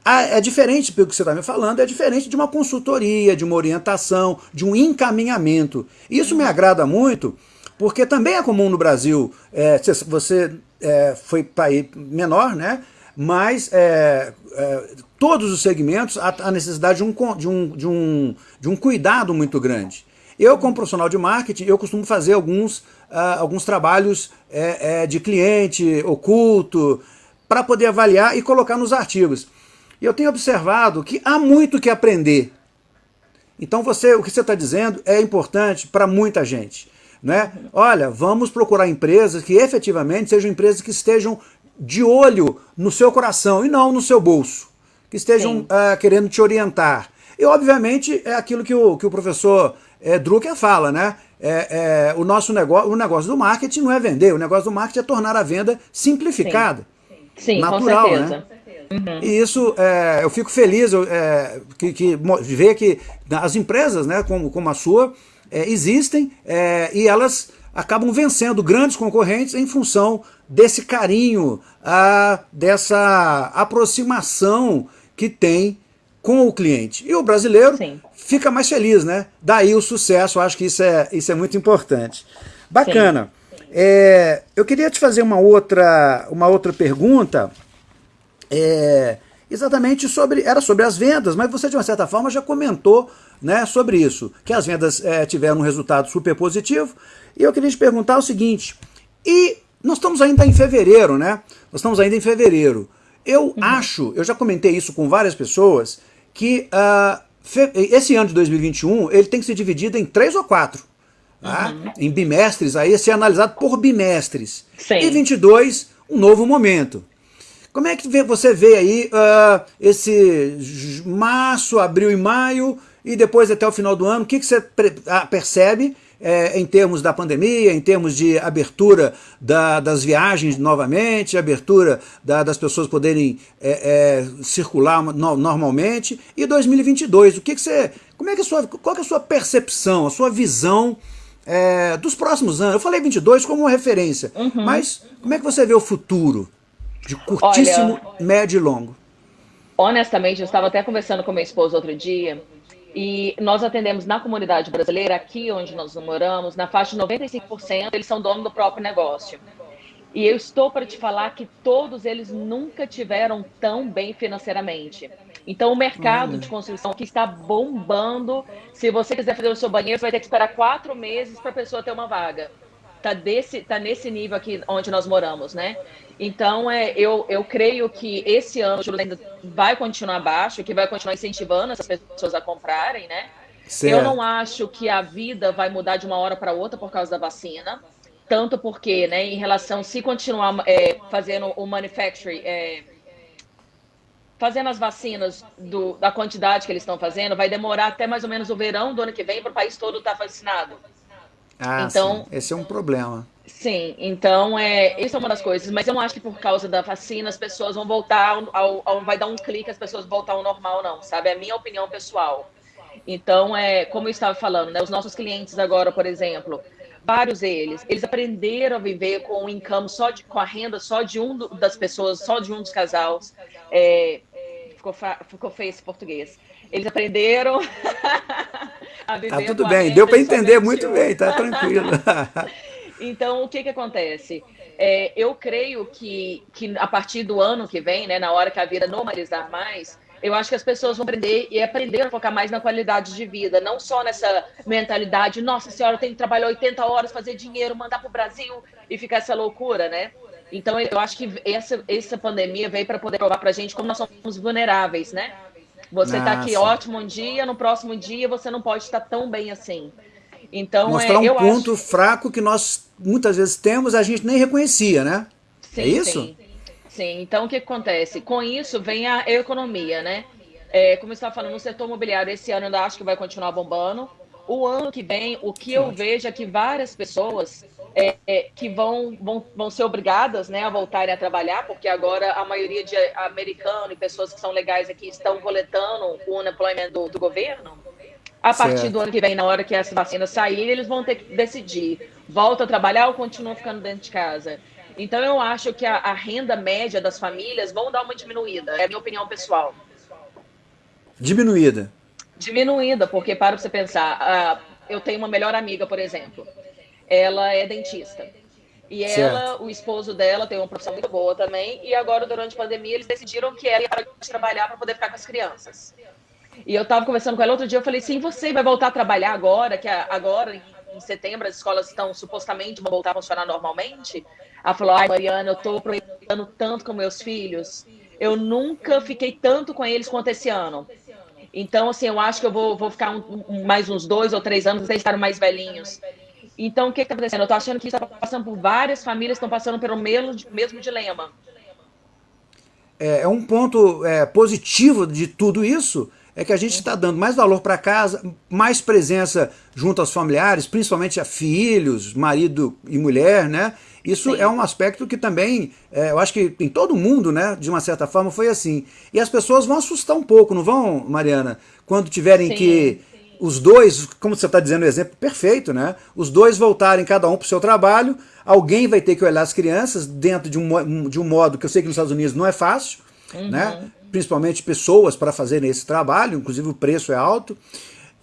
é diferente, pelo que você está me falando, é diferente de uma consultoria, de uma orientação, de um encaminhamento. Isso me agrada muito, porque também é comum no Brasil, é, você é, foi país menor, né? Mas é, é, todos os segmentos a necessidade de um, de, um, de, um, de um cuidado muito grande. Eu, como profissional de marketing, eu costumo fazer alguns, uh, alguns trabalhos é, é, de cliente oculto para poder avaliar e colocar nos artigos. E eu tenho observado que há muito que aprender. Então você, o que você está dizendo é importante para muita gente. Né? Olha, vamos procurar empresas que efetivamente sejam empresas que estejam de olho no seu coração e não no seu bolso, que estejam uh, querendo te orientar. E, obviamente, é aquilo que o, que o professor é, Drucker fala, né? É, é, o nosso negócio, o negócio do marketing não é vender, o negócio do marketing é tornar a venda simplificada, Sim, natural, com certeza. né? Uhum. E isso, é, eu fico feliz eu, é, que, que ver que as empresas, né, como, como a sua, é, existem é, e elas acabam vencendo grandes concorrentes em função desse carinho, a, dessa aproximação que tem com o cliente. E o brasileiro Sim. fica mais feliz, né? Daí o sucesso, acho que isso é, isso é muito importante. Bacana. É, eu queria te fazer uma outra, uma outra pergunta, é, exatamente sobre, era sobre as vendas, mas você de uma certa forma já comentou né, sobre isso, que as vendas é, tiveram um resultado super positivo, e eu queria te perguntar o seguinte, e nós estamos ainda em fevereiro, né? Nós estamos ainda em fevereiro. Eu uhum. acho, eu já comentei isso com várias pessoas, que uh, esse ano de 2021 ele tem que ser dividido em três ou quatro. Tá? Uhum. Em bimestres, aí ser analisado por bimestres. Sim. E 22, um novo momento. Como é que você vê aí uh, esse março, abril e maio, e depois até o final do ano, o que, que você ah, percebe é, em termos da pandemia, em termos de abertura da, das viagens novamente, abertura da, das pessoas poderem é, é, circular no, normalmente, e 2022, o que, que você, como é que sua, qual é a sua percepção, a sua visão é, dos próximos anos? Eu falei 22 como uma referência, uhum. mas como é que você vê o futuro de curtíssimo, Olha, médio e longo? Honestamente, eu estava até conversando com minha esposa outro dia, e nós atendemos na comunidade brasileira, aqui onde nós moramos, na faixa de 95%, eles são donos do próprio negócio. E eu estou para te falar que todos eles nunca tiveram tão bem financeiramente. Então, o mercado de construção que está bombando. Se você quiser fazer o seu banheiro, você vai ter que esperar quatro meses para a pessoa ter uma vaga. Tá, desse, tá nesse nível aqui onde nós moramos, né? Então, é, eu, eu creio que esse ano o juros ainda vai continuar baixo, que vai continuar incentivando essas pessoas a comprarem, né? Certo. Eu não acho que a vida vai mudar de uma hora para outra por causa da vacina. Tanto porque, né, em relação, se continuar é, fazendo o manufacturing, é, fazendo as vacinas do, da quantidade que eles estão fazendo, vai demorar até mais ou menos o verão do ano que vem para o país todo estar tá vacinado. Ah, então, sim. esse é um problema. Sim, então é, isso é uma das coisas, mas eu não acho que por causa da vacina as pessoas vão voltar ao, ao, ao vai dar um clique as pessoas voltar ao normal, não, sabe? É a minha opinião pessoal. Então, é, como eu estava falando, né, os nossos clientes agora, por exemplo, vários deles, eles aprenderam a viver com o income só de, com a renda só de um do, das pessoas, só de um dos casais. É, ficou, ficou feio esse português. Eles aprenderam a viver. Ah, tudo bem, deu para entender muito bem, tá tranquilo. Então, o que, que acontece? É, eu creio que, que a partir do ano que vem, né, na hora que a vida normalizar mais, eu acho que as pessoas vão aprender e aprender a focar mais na qualidade de vida, não só nessa mentalidade, nossa senhora, eu tenho que trabalhar 80 horas, fazer dinheiro, mandar para o Brasil e ficar essa loucura, né? Então, eu acho que essa, essa pandemia veio para poder provar para a gente como nós somos vulneráveis, né? Você está aqui ótimo um dia, no próximo dia você não pode estar tão bem assim. Então, Mostrar é, um ponto acho... fraco que nós muitas vezes temos, a gente nem reconhecia, né? Sim, é isso? Sim. sim. Então, o que acontece? Com isso vem a economia, né? É, como eu estava falando, no setor imobiliário, esse ano eu ainda acho que vai continuar bombando. O ano que vem, o que eu vejo é que várias pessoas é, é, que vão, vão, vão ser obrigadas né, a voltarem a trabalhar, porque agora a maioria de americanos e pessoas que são legais aqui estão coletando o unemployment do, do governo. A partir certo. do ano que vem, na hora que essa vacina sair, eles vão ter que decidir: volta a trabalhar ou continua ficando dentro de casa? Então, eu acho que a, a renda média das famílias vão dar uma diminuída, é a minha opinião pessoal. Diminuída? Diminuída, porque para você pensar, uh, eu tenho uma melhor amiga, por exemplo, ela é dentista. E ela, certo. o esposo dela, tem uma profissão muito boa também. E agora, durante a pandemia, eles decidiram que ela ia parar de trabalhar para poder ficar com as crianças. E eu estava conversando com ela outro dia, eu falei, sim, você vai voltar a trabalhar agora, que agora, em setembro, as escolas estão supostamente vão voltar a funcionar normalmente? Ela falou, ai, Mariana, eu estou aproveitando tanto com meus filhos. Eu nunca fiquei tanto com eles quanto esse ano. Então, assim, eu acho que eu vou, vou ficar um, mais uns dois ou três anos, eles estarem mais velhinhos. Então, o que está acontecendo? Eu estou achando que isso está passando por várias famílias, estão passando pelo mesmo, mesmo dilema. É, é um ponto é, positivo de tudo isso, é que a gente está dando mais valor para casa, mais presença junto aos familiares, principalmente a filhos, marido e mulher, né? Isso Sim. é um aspecto que também, é, eu acho que em todo mundo, né, de uma certa forma, foi assim. E as pessoas vão assustar um pouco, não vão, Mariana? Quando tiverem Sim. que os dois, como você está dizendo o exemplo perfeito, né? Os dois voltarem cada um para o seu trabalho, alguém vai ter que olhar as crianças dentro de um, de um modo que eu sei que nos Estados Unidos não é fácil, uhum. né? principalmente pessoas para fazerem esse trabalho, inclusive o preço é alto.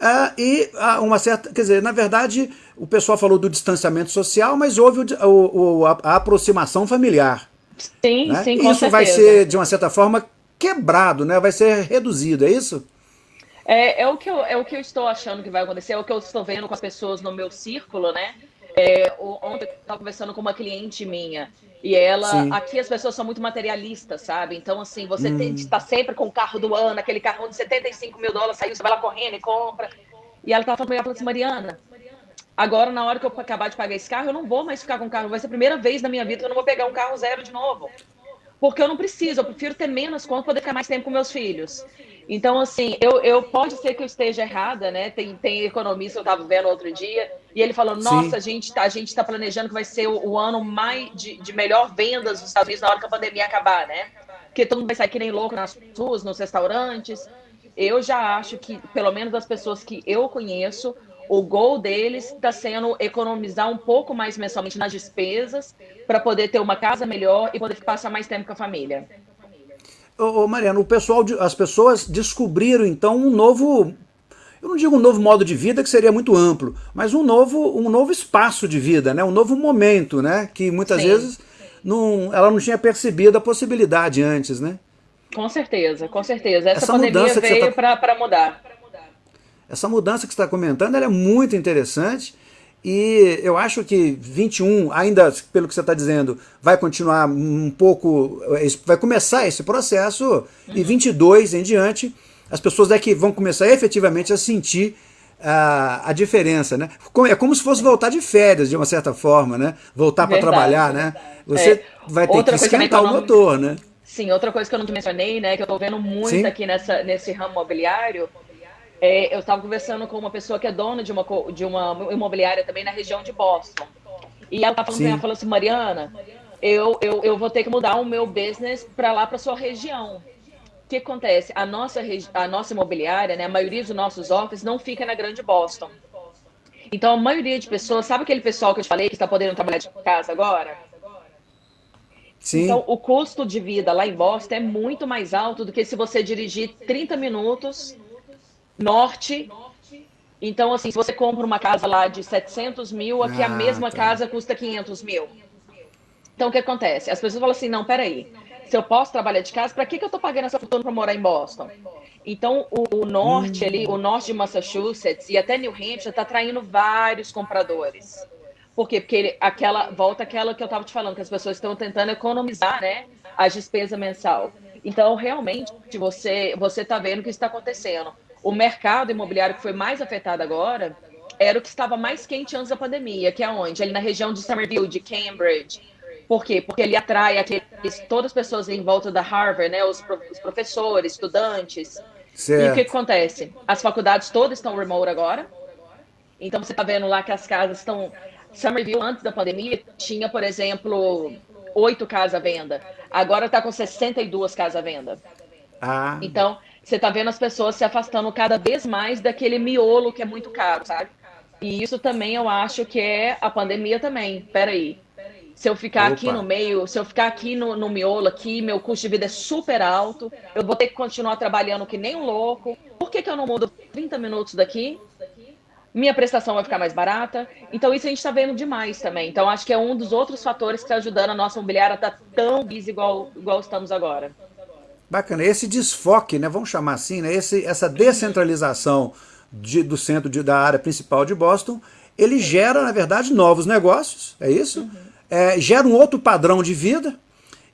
Uh, e uh, uma certa, quer dizer, na verdade, o pessoal falou do distanciamento social, mas houve o, o, o, a, a, aproximação familiar. Sim, né? sim, com Isso certeza. vai ser, de uma certa forma, quebrado, né? vai ser reduzido, é isso? É, é, o que eu, é o que eu estou achando que vai acontecer, é o que eu estou vendo com as pessoas no meu círculo, né? É, ontem eu estava conversando com uma cliente minha e ela, Sim. aqui as pessoas são muito materialistas, sabe? Então, assim, você hum. estar sempre com o carro do ano, aquele carro de 75 mil dólares, saiu, você vai lá correndo e compra. E ela estava falando, ela falou assim, Mariana, agora na hora que eu acabar de pagar esse carro, eu não vou mais ficar com o carro. Vai ser a primeira vez na minha vida que eu não vou pegar um carro zero de novo. Porque eu não preciso, eu prefiro ter menos conta para poder ficar mais tempo com meus filhos. Então, assim, eu, eu pode ser que eu esteja errada, né? Tem, tem economista, eu estava vendo outro dia, e ele falou: nossa, Sim. a gente tá, a gente está planejando que vai ser o, o, ano mais de, de melhor vendas dos Estados Unidos na hora que a pandemia acabar, né? Porque todo mundo vai sair que nem louco nas ruas, nos restaurantes. Eu já acho que, pelo menos das pessoas que eu conheço, o gol deles está sendo economizar um pouco mais mensalmente nas despesas para poder ter uma casa melhor e poder passar mais tempo com a família. Ô, Mariano, o pessoal, as pessoas descobriram então um novo, eu não digo um novo modo de vida que seria muito amplo, mas um novo, um novo espaço de vida, né? um novo momento, né? que muitas Sim. vezes não, ela não tinha percebido a possibilidade antes, né? Com certeza, com certeza. Essa, Essa pandemia veio tá... para mudar. Essa mudança que você está comentando é muito interessante e eu acho que 21, ainda pelo que você está dizendo, vai continuar um pouco, vai começar esse processo, uhum. e 22 em diante, as pessoas daqui vão começar efetivamente a sentir a, a diferença, né? É como se fosse voltar de férias, de uma certa forma, né? Voltar para trabalhar, né? Você é. vai ter outra que esquentar o motor, né? Sim, outra coisa que eu não te mencionei, né, que eu estou vendo muito Sim. aqui nessa, nesse ramo mobiliário, é, eu estava conversando com uma pessoa que é dona de uma, de uma imobiliária também na região de Boston. E ela tá falando, ela falou assim, Mariana, eu, eu, eu vou ter que mudar o meu business para lá para sua região. O que acontece? A nossa, a nossa imobiliária, né, a maioria dos nossos offices não fica na grande Boston. Então, a maioria de pessoas, sabe aquele pessoal que eu te falei que está podendo trabalhar de casa agora? Sim. Então, o custo de vida lá em Boston é muito mais alto do que se você dirigir 30 minutos norte. Então, assim, se você compra uma casa lá de 700 mil, aqui ah, a mesma tá. casa custa 500 mil. Então, o que acontece? As pessoas falam assim, não, peraí, se eu posso trabalhar de casa, para que, que eu estou pagando essa fortuna para morar em Boston? Então, o, o norte hum. ali, o norte de Massachusetts e até New Hampshire está atraindo vários compradores. Por quê? Porque ele, aquela, volta aquela que eu estava te falando, que as pessoas estão tentando economizar, né, a despesa mensal. Então, realmente, você você está vendo o que está acontecendo. O mercado imobiliário que foi mais afetado agora era o que estava mais quente antes da pandemia, que é onde? Ali na região de Somerville, de Cambridge, por quê? Porque ele atrai aqueles, todas as pessoas em volta da Harvard, né? Os, os professores, estudantes. Certo. E o que, que acontece? As faculdades todas estão remote agora. Então você está vendo lá que as casas estão. Somerville, antes da pandemia, tinha, por exemplo, oito casas à venda. Agora está com 62 casas à venda. Ah. Então, você está vendo as pessoas se afastando cada vez mais daquele miolo que é muito caro, sabe? E isso também eu acho que é a pandemia também. Peraí. Se eu ficar Opa. aqui no meio, se eu ficar aqui no, no miolo, aqui, meu custo de vida é super alto, eu vou ter que continuar trabalhando que nem um louco. Por que, que eu não mudo 30 minutos daqui? Minha prestação vai ficar mais barata. Então, isso a gente está vendo demais também. Então, acho que é um dos outros fatores que está ajudando a nossa imobiliária a estar tá tão busy igual, igual estamos agora. Bacana. Esse desfoque, né, vamos chamar assim, né, esse, essa descentralização de, do centro de, da área principal de Boston, ele gera, na verdade, novos negócios, é isso? Uhum é, gera um outro padrão de vida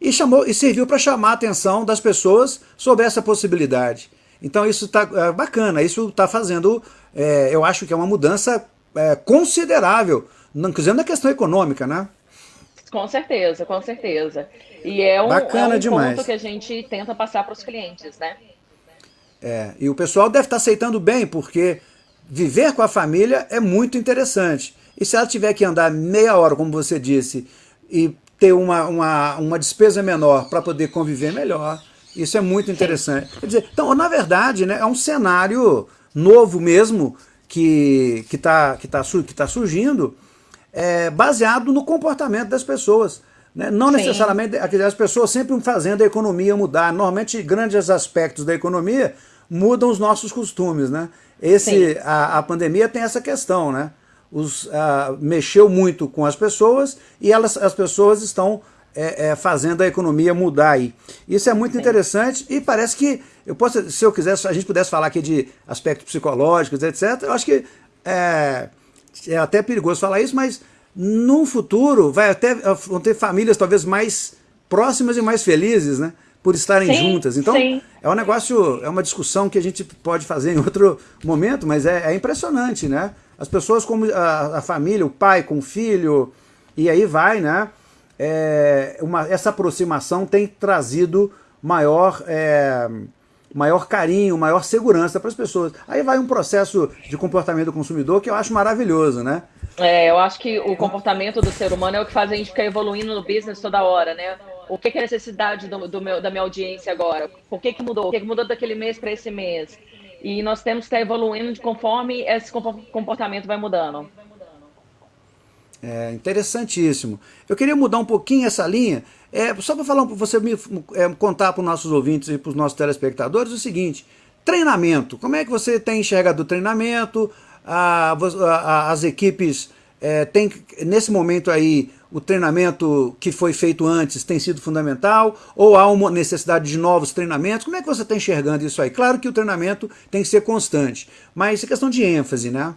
e, chamou, e serviu para chamar a atenção das pessoas sobre essa possibilidade. Então isso está é, bacana, isso está fazendo, é, eu acho que é uma mudança é, considerável, inclusive na questão econômica, né? Com certeza, com certeza. E é um, Bacana é um demais. ponto que a gente tenta passar para os clientes, né? É, e o pessoal deve estar tá aceitando bem, porque viver com a família é muito interessante. E se ela tiver que andar meia hora, como você disse, e ter uma, uma, uma despesa menor para poder conviver melhor, isso é muito interessante. Quer dizer, então, na verdade, né, é um cenário novo mesmo que está que tá, que tá surgindo, é, baseado no comportamento das pessoas. Né? Não Sim. necessariamente as pessoas sempre fazendo a economia mudar. Normalmente, grandes aspectos da economia mudam os nossos costumes. Né? Esse, a, a pandemia tem essa questão, né? os, uh, mexeu muito com as pessoas e elas, as pessoas estão é, é, fazendo a economia mudar aí. Isso é muito Sim. interessante e parece que, eu posso, se eu quisesse, a gente pudesse falar aqui de aspectos psicológicos, etc., eu acho que é, é até perigoso falar isso, mas no futuro vai até, vão ter famílias talvez mais próximas e mais felizes, né? por estarem sim, juntas. Então, sim. é um negócio, é uma discussão que a gente pode fazer em outro momento, mas é, é impressionante, né? As pessoas como a, a, família, o pai com o filho, e aí vai, né? É, uma, essa aproximação tem trazido maior, é, maior carinho, maior segurança para as pessoas. Aí vai um processo de comportamento do consumidor que eu acho maravilhoso, né? É, eu acho que o comportamento do ser humano é o que faz a gente ficar evoluindo no business toda hora, né? O que, que é a necessidade do, do, meu, da minha audiência agora? Por que, que mudou? O que, que mudou daquele mês para esse mês? E nós temos que estar evoluindo conforme esse comportamento vai mudando. É interessantíssimo. Eu queria mudar um pouquinho essa linha, é, só para falar, você me é, contar para os nossos ouvintes e para os nossos telespectadores o seguinte: treinamento. Como é que você tem enxergado o treinamento? A, a, as equipes é, nesse momento aí, o treinamento que foi feito antes tem sido fundamental ou há uma necessidade de novos treinamentos? Como é que você está enxergando isso aí? Claro que o treinamento tem que ser constante, mas é questão de ênfase, né?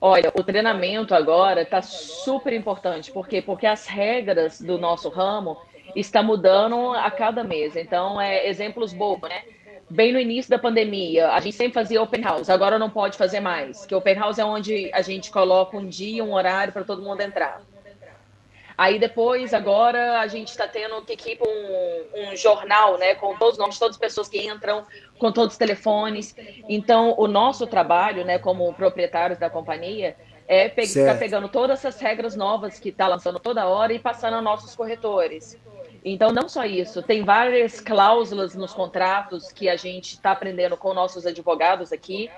Olha, o treinamento agora está super importante. Por quê? Porque as regras do nosso ramo estão mudando a cada mês. Então, é exemplos bobos, né? Bem no início da pandemia, a gente sempre fazia open house, agora não pode fazer mais. Que open house é onde a gente coloca um dia, um horário para todo mundo entrar. Aí depois, agora, a gente está tendo que um, um, jornal, né, com todos os nomes, todas as pessoas que entram, com todos os telefones. Então, o nosso trabalho, né, como proprietários da companhia, é pe ficar pegando todas essas regras novas que está lançando toda hora e passando a nossos corretores. Então, não só isso, tem várias cláusulas nos contratos que a gente está aprendendo com nossos advogados aqui,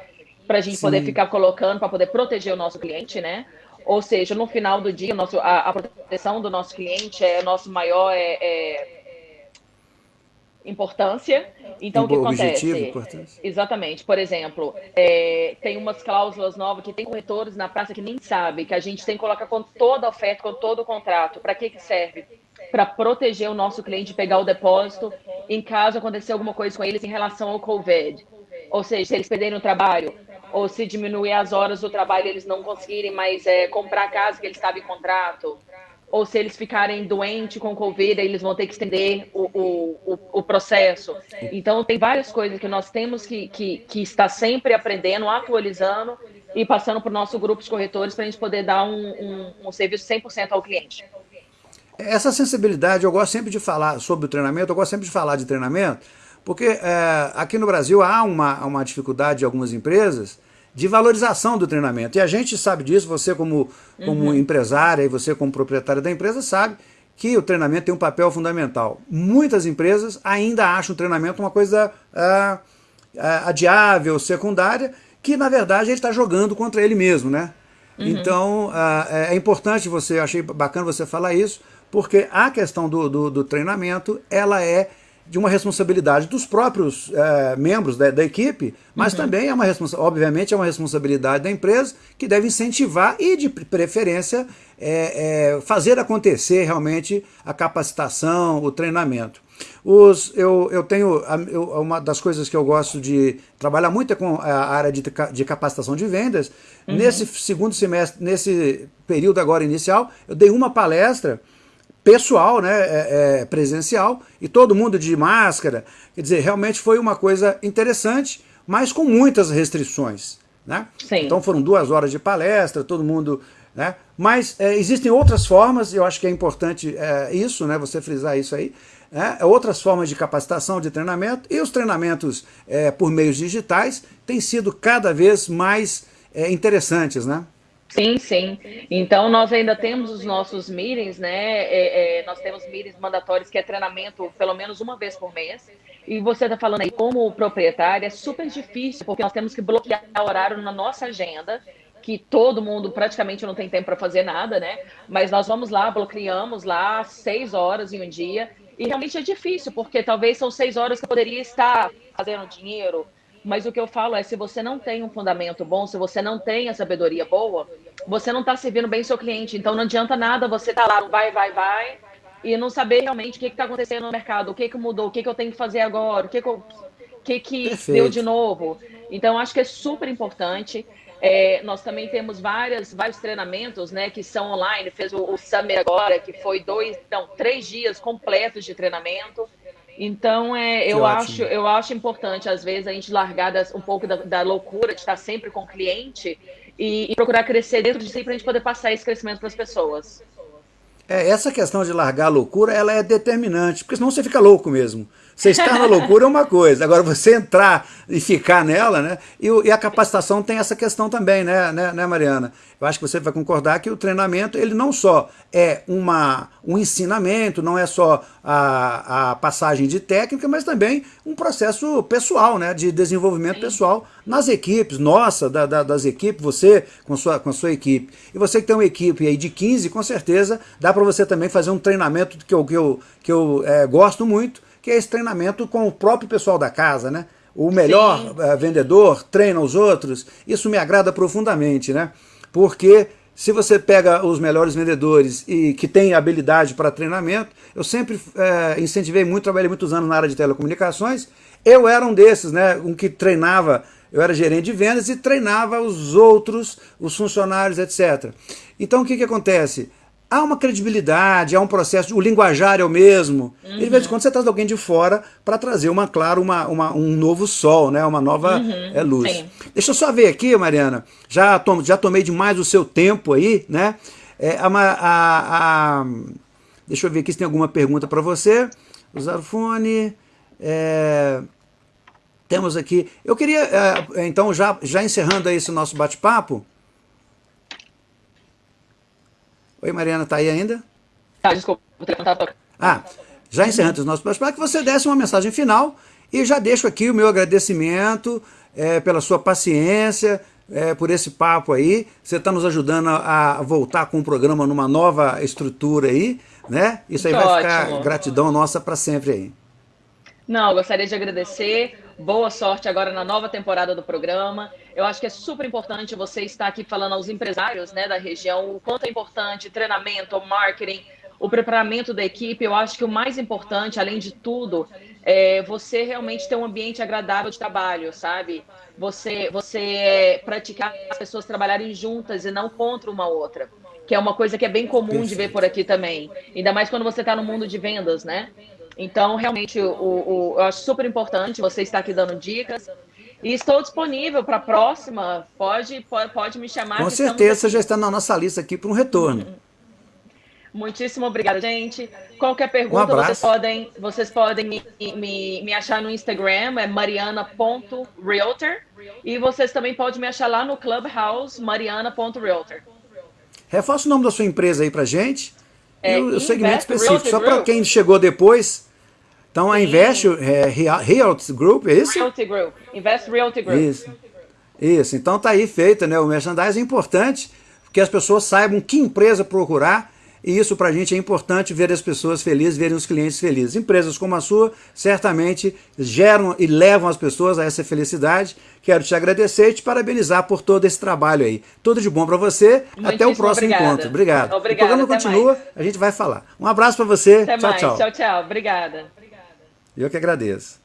para a gente Sim. poder ficar colocando, para poder proteger o nosso cliente, né? Ou seja, no final do dia, nosso, a, a proteção do nosso cliente é nosso maior é, é, importância. Então, o que acontece? Exatamente. Por exemplo, é, tem umas cláusulas novas que tem corretores na praça que nem sabe que a gente tem que colocar com toda a oferta, com todo o contrato. Para que, que serve? Para proteger o nosso cliente pegar o depósito em caso acontecer alguma coisa com eles em relação ao COVID. Ou seja, se eles perderem o trabalho, ou se diminuir as horas do trabalho eles não conseguirem mais é, comprar a casa que eles estavam em contrato, ou se eles ficarem doentes com Covid, eles vão ter que estender o, o, o, processo. Então, tem várias coisas que nós temos que, que, que estar sempre aprendendo, atualizando e passando para o nosso grupo de corretores para a gente poder dar um, um, um serviço 100% ao cliente. Essa sensibilidade, eu gosto sempre de falar sobre o treinamento, eu gosto sempre de falar de treinamento, porque é, aqui no Brasil há uma, uma dificuldade de algumas empresas de valorização do treinamento. E a gente sabe disso, você como, como uhum. empresária e você como proprietária da empresa sabe que o treinamento tem um papel fundamental. Muitas empresas ainda acham o treinamento uma coisa é, adiável, secundária, que na verdade ele está jogando contra ele mesmo, né? Uhum. Então é, é importante você, achei bacana você falar isso, porque a questão do, do, do treinamento, ela é de uma responsabilidade dos próprios é, membros da, da, equipe, mas uhum. também é uma obviamente é uma responsabilidade da empresa que deve incentivar e de preferência é, é, fazer acontecer realmente a capacitação, o treinamento. Os, eu, eu tenho eu, uma das coisas que eu gosto de trabalhar muito é com a área de, de capacitação de vendas. Uhum. Nesse segundo semestre, nesse período agora inicial, eu dei uma palestra pessoal, né, é, é, presencial, e todo mundo de máscara. Quer dizer, realmente foi uma coisa interessante, mas com muitas restrições. Né? Sim. Então foram duas horas de palestra, todo mundo... Né? Mas é, existem outras formas, eu acho que é importante é, isso, né, você frisar isso aí, né? outras formas de capacitação, de treinamento, e os treinamentos é, por meios digitais têm sido cada vez mais é, interessantes, né? Sim, sim. Então, nós ainda temos os nossos meetings, né? É, é, nós temos meetings mandatórios, que é treinamento pelo menos uma vez por mês. E você está falando aí, como proprietário, é super difícil, porque nós temos que bloquear horário na nossa agenda, que todo mundo praticamente não tem tempo para fazer nada, né? Mas nós vamos lá, bloqueamos lá seis horas em um dia. E realmente é difícil, porque talvez são seis horas que eu poderia estar fazendo dinheiro, mas o que eu falo é, se você não tem um fundamento bom, se você não tem a sabedoria boa, você não está servindo bem seu cliente. Então não adianta nada você estar tá lá, vai, vai, vai, e não saber realmente o que está acontecendo no mercado, o que, que mudou, o que, que eu tenho que fazer agora, o que, que, eu, o que, que deu de novo. Então acho que é super importante. É, nós também temos várias, vários treinamentos, né, que são online. Fez o, o Summer agora, que foi dois, não, três dias completos de treinamento. Então, é, eu, acho, eu acho importante, às vezes, a gente largar das, um pouco da, da, loucura de estar sempre com o cliente e, e procurar crescer dentro de si para a gente poder passar esse crescimento para as pessoas. É, essa questão de largar a loucura, ela é determinante, porque senão você fica louco mesmo. Você estar na loucura é uma coisa, agora você entrar e ficar nela, né? E, e, a capacitação tem essa questão também, né, né, né, Mariana? Eu acho que você vai concordar que o treinamento, ele não só é uma, um ensinamento, não é só a, a passagem de técnica, mas também um processo pessoal, né, de desenvolvimento Sim. pessoal nas equipes, nossa, da, da, das equipes, você com a, sua, com a sua equipe. E você que tem uma equipe aí de 15, com certeza, dá para você também fazer um treinamento que eu, que eu, que eu é, gosto muito, que é esse treinamento com o próprio pessoal da casa, né? O melhor uh, vendedor treina os outros, isso me agrada profundamente, né? Porque se você pega os melhores vendedores e que têm habilidade para treinamento, eu sempre uh, incentivei muito, trabalhei muitos anos na área de telecomunicações, eu era um desses, né? Um que treinava, eu era gerente de vendas e treinava os outros, os funcionários, etc. Então o que, que acontece? Há uma credibilidade, há um processo, o linguajar é o mesmo. Uhum. E de vez em quando você traz alguém de fora para trazer uma, claro, uma, uma, um novo sol, né? uma nova uhum. é, luz. Sim. Deixa eu só ver aqui, Mariana, já, tom, já tomei demais o seu tempo aí, né? É, a, a, a, deixa eu ver aqui se tem alguma pergunta para você. Usar o fone. É, temos aqui. Eu queria, é, então, já, já encerrando aí esse nosso bate-papo, Oi, Mariana, tá aí ainda? Tá, desculpa, Ah, já encerrando os nossos para que você desse uma mensagem final e já deixo aqui o meu agradecimento é, pela sua paciência, é, por esse papo aí. Você está nos ajudando a, voltar com o programa numa nova estrutura aí, né? Isso aí vai ótimo. ficar gratidão nossa para sempre aí. Não, gostaria de agradecer. Boa sorte agora na nova temporada do programa. Eu acho que é super importante você estar aqui falando aos empresários né, da região o quanto é importante treinamento, marketing, o preparamento da equipe. Eu acho que o mais importante, além de tudo, é você realmente ter um ambiente agradável de trabalho, sabe? Você, você praticar as pessoas trabalharem juntas e não contra uma outra, que é uma coisa que é bem comum de ver por aqui também. Ainda mais quando você está no mundo de vendas, né? Então, realmente, o, o, eu acho super importante você estar aqui dando dicas. E estou disponível para a próxima. Pode, pode, pode me chamar. Com certeza, você já está na nossa lista aqui para um retorno. Muitíssimo obrigada, gente. Qualquer pergunta, um vocês podem, vocês podem me, me, me achar no Instagram, é mariana.realtor. E vocês também podem me achar lá no Clubhouse, mariana.realtor. Reforça o nome da sua empresa aí para gente. É, e o, o segmento específico, só para quem chegou depois. Então, a Invest é, Realty Group, é isso? Realty Group. Invest Realty Group. Isso. Isso. Então, tá aí feito, né? O merchandising é importante que as pessoas saibam que empresa procurar e isso para a gente é importante ver as pessoas felizes, verem os clientes felizes. Empresas como a sua certamente geram e levam as pessoas a essa felicidade. Quero te agradecer e te parabenizar por todo esse trabalho aí. Tudo de bom para você. Muitíssimo até o próximo obrigada. encontro. Obrigado. Obrigada, o programa continua, mais. a gente vai falar. Um abraço para você. Até tchau, mais. tchau. Tchau, tchau. Obrigada. Eu que agradeço.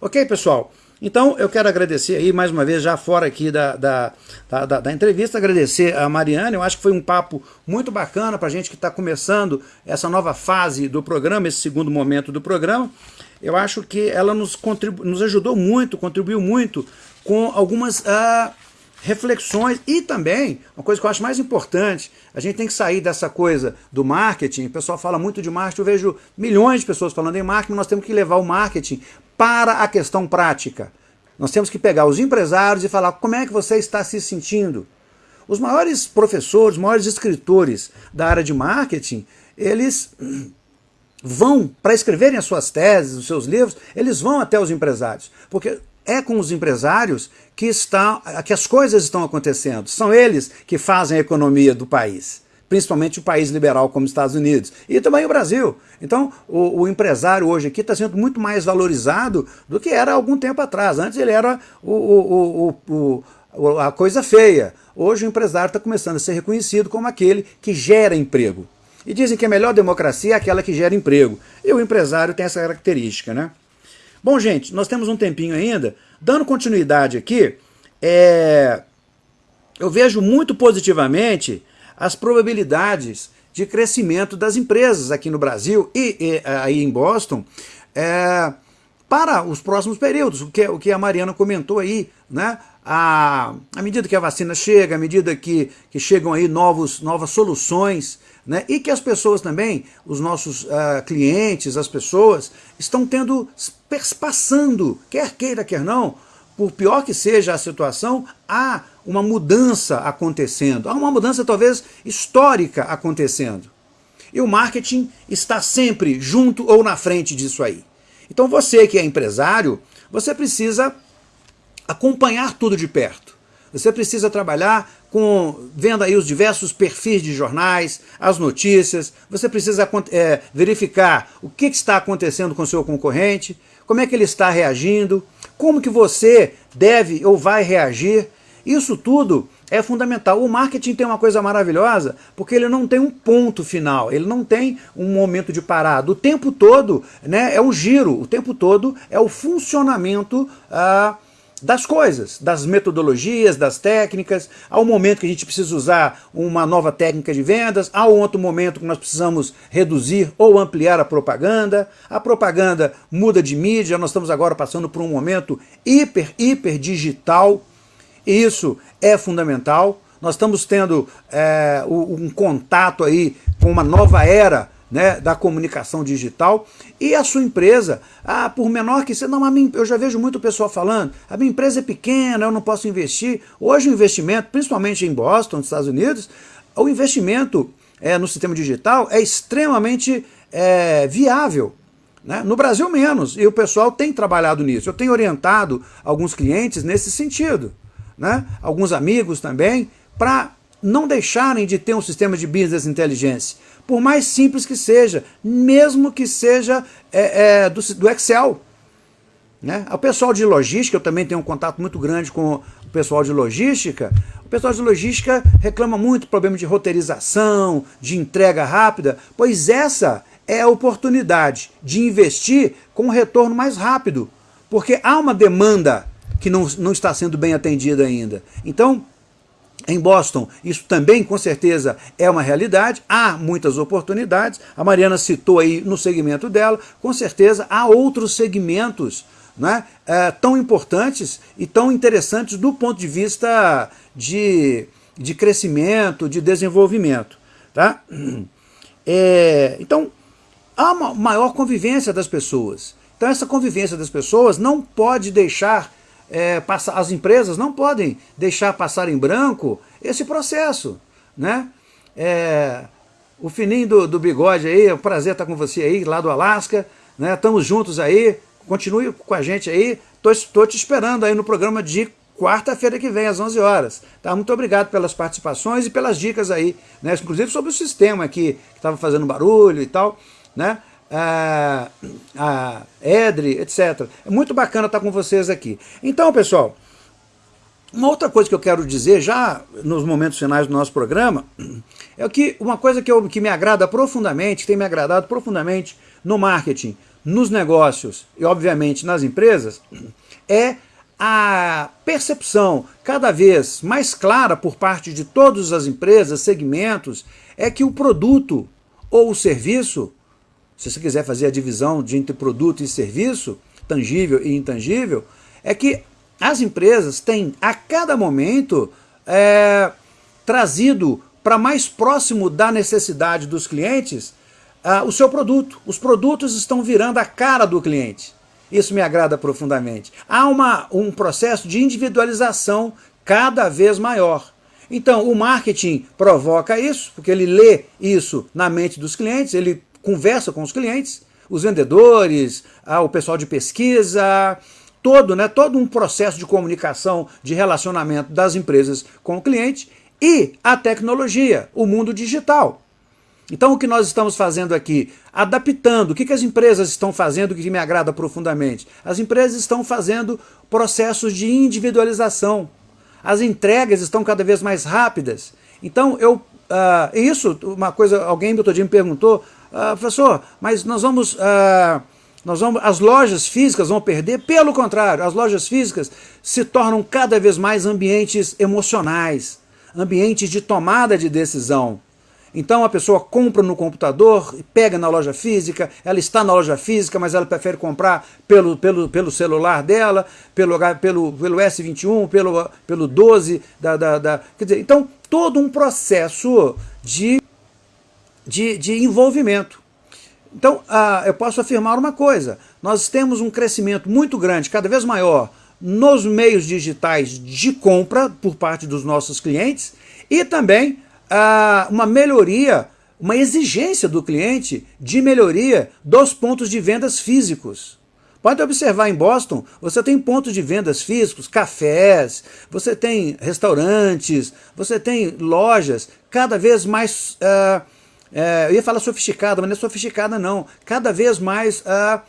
Ok, pessoal. Então, eu quero agradecer aí, mais uma vez, já fora aqui da, da, da, da entrevista, agradecer a Mariana, eu acho que foi um papo muito bacana para a gente que está começando essa nova fase do programa, esse segundo momento do programa. Eu acho que ela nos, nos ajudou muito, contribuiu muito com algumas uh, reflexões e também, uma coisa que eu acho mais importante, a gente tem que sair dessa coisa do marketing, o pessoal fala muito de marketing, eu vejo milhões de pessoas falando em marketing, nós temos que levar o marketing para a questão prática. Nós temos que pegar os empresários e falar como é que você está se sentindo. Os maiores professores, os maiores escritores da área de marketing, eles vão, para escreverem as suas teses, os seus livros, eles vão até os empresários. Porque é com os empresários que, está, que as coisas estão acontecendo. São eles que fazem a economia do país principalmente o país liberal como os Estados Unidos, e também o Brasil. Então, o, o empresário hoje aqui está sendo muito mais valorizado do que era algum tempo atrás. Antes ele era o, o, o a coisa feia. Hoje o empresário está começando a ser reconhecido como aquele que gera emprego. E dizem que a melhor democracia é aquela que gera emprego. E o empresário tem essa característica, né? Bom, gente, nós temos um tempinho ainda. Dando continuidade aqui, é... eu vejo muito positivamente as probabilidades de crescimento das empresas aqui no Brasil e, e aí em Boston é, para os próximos períodos, o que, o que a Mariana comentou aí, né? À, medida que a vacina chega, à medida que, que chegam aí novos, novas soluções, né? e que as pessoas também, os nossos uh, clientes, as pessoas, estão tendo, passando, quer queira, quer não, por pior que seja a situação, há uma mudança acontecendo, há uma mudança talvez histórica acontecendo. E o marketing está sempre junto ou na frente disso aí. Então você que é empresário, você precisa acompanhar tudo de perto. Você precisa trabalhar com vendo aí os diversos perfis de jornais, as notícias, você precisa é, verificar o que está acontecendo com o seu concorrente, como é que ele está reagindo, como que você deve ou vai reagir. Isso tudo é fundamental. O marketing tem uma coisa maravilhosa, porque ele não tem um ponto final, ele não tem um momento de parada. O tempo todo né, é um giro, o tempo todo é o funcionamento ah, das coisas, das metodologias, das técnicas. Há um momento que a gente precisa usar uma nova técnica de vendas, há um outro momento que nós precisamos reduzir ou ampliar a propaganda. A propaganda muda de mídia, nós estamos agora passando por um momento hiper, hiper digital. E isso é fundamental. Nós estamos tendo é, um contato aí com uma nova era né, da comunicação digital e a sua empresa, ah, por menor que seja, não, minha, eu já vejo muito pessoal falando, a minha empresa é pequena, eu não posso investir. Hoje o investimento, principalmente em Boston, nos Estados Unidos, o investimento é, no sistema digital é extremamente é, viável. Né? No Brasil menos, e o pessoal tem trabalhado nisso. Eu tenho orientado alguns clientes nesse sentido, né? alguns amigos também, para não deixarem de ter um sistema de business intelligence, por mais simples que seja, mesmo que seja é, é, do, do, Excel. Né? O pessoal de logística, eu também tenho um contato muito grande com o pessoal de logística, o pessoal de logística reclama muito problema de roteirização, de entrega rápida, pois essa é a oportunidade de investir com um retorno mais rápido, porque há uma demanda que não, não está sendo bem atendida ainda. Então, em Boston, isso também com certeza é uma realidade, há muitas oportunidades, a Mariana citou aí no segmento dela, com certeza há outros segmentos né, é, tão importantes e tão interessantes do ponto de vista de, de crescimento, de desenvolvimento. Tá? É, então, há uma maior convivência das pessoas. Então essa convivência das pessoas não pode deixar é, passar, as empresas não podem deixar passar em branco esse processo. Né? É, o fininho do, do, bigode aí, é um prazer estar com você aí, lá do Alasca. Né? Estamos juntos aí, continue com a gente aí. Estou te esperando aí no programa de quarta-feira que vem, às 11 horas. Tá? Muito obrigado pelas participações e pelas dicas aí, né? inclusive sobre o sistema aqui, que estava fazendo barulho e tal né? A, a Edre, etc. É muito bacana estar com vocês aqui. Então, pessoal, uma outra coisa que eu quero dizer, já nos momentos finais do nosso programa, é que uma coisa que, eu, que me agrada profundamente, que tem me agradado profundamente no marketing, nos negócios e, obviamente, nas empresas, é a percepção cada vez mais clara por parte de todas as empresas, segmentos, é que o produto ou o serviço se você quiser fazer a divisão de entre produto e serviço, tangível e intangível, é que as empresas têm a cada momento é, trazido para mais próximo da necessidade dos clientes uh, o seu produto. Os produtos estão virando a cara do cliente. Isso me agrada profundamente. Há uma, um processo de individualização cada vez maior. Então, o marketing provoca isso, porque ele lê isso na mente dos clientes, ele conversa com os clientes, os vendedores, ah, o pessoal de pesquisa, todo, né, todo um processo de comunicação, de relacionamento das empresas com o cliente e a tecnologia, o mundo digital. Então o que nós estamos fazendo aqui? Adaptando. O que, que as empresas estão fazendo que me agrada profundamente? As empresas estão fazendo processos de individualização. As entregas estão cada vez mais rápidas. Então eu... Uh, isso, uma coisa, alguém outro dia me perguntou, ah, professor, mas nós vamos, ah, nós vamos, as lojas físicas vão perder? Pelo contrário, as lojas físicas se tornam cada vez mais ambientes emocionais, ambientes de tomada de decisão. Então a pessoa compra no computador, pega na loja física, ela está na loja física, mas ela prefere comprar pelo, pelo, pelo celular dela, pelo, pelo, pelo S21, pelo, pelo 12, da, da, da, quer dizer, então todo um processo de de, de envolvimento. Então, ah, eu posso afirmar uma coisa, nós temos um crescimento muito grande, cada vez maior, nos meios digitais de compra por parte dos nossos clientes e também ah, uma melhoria, uma exigência do cliente de melhoria dos pontos de vendas físicos. Pode observar em Boston, você tem pontos de vendas físicos, cafés, você tem restaurantes, você tem lojas cada vez mais... Uh, é, eu ia falar sofisticada, mas não é sofisticada não, cada vez mais ah,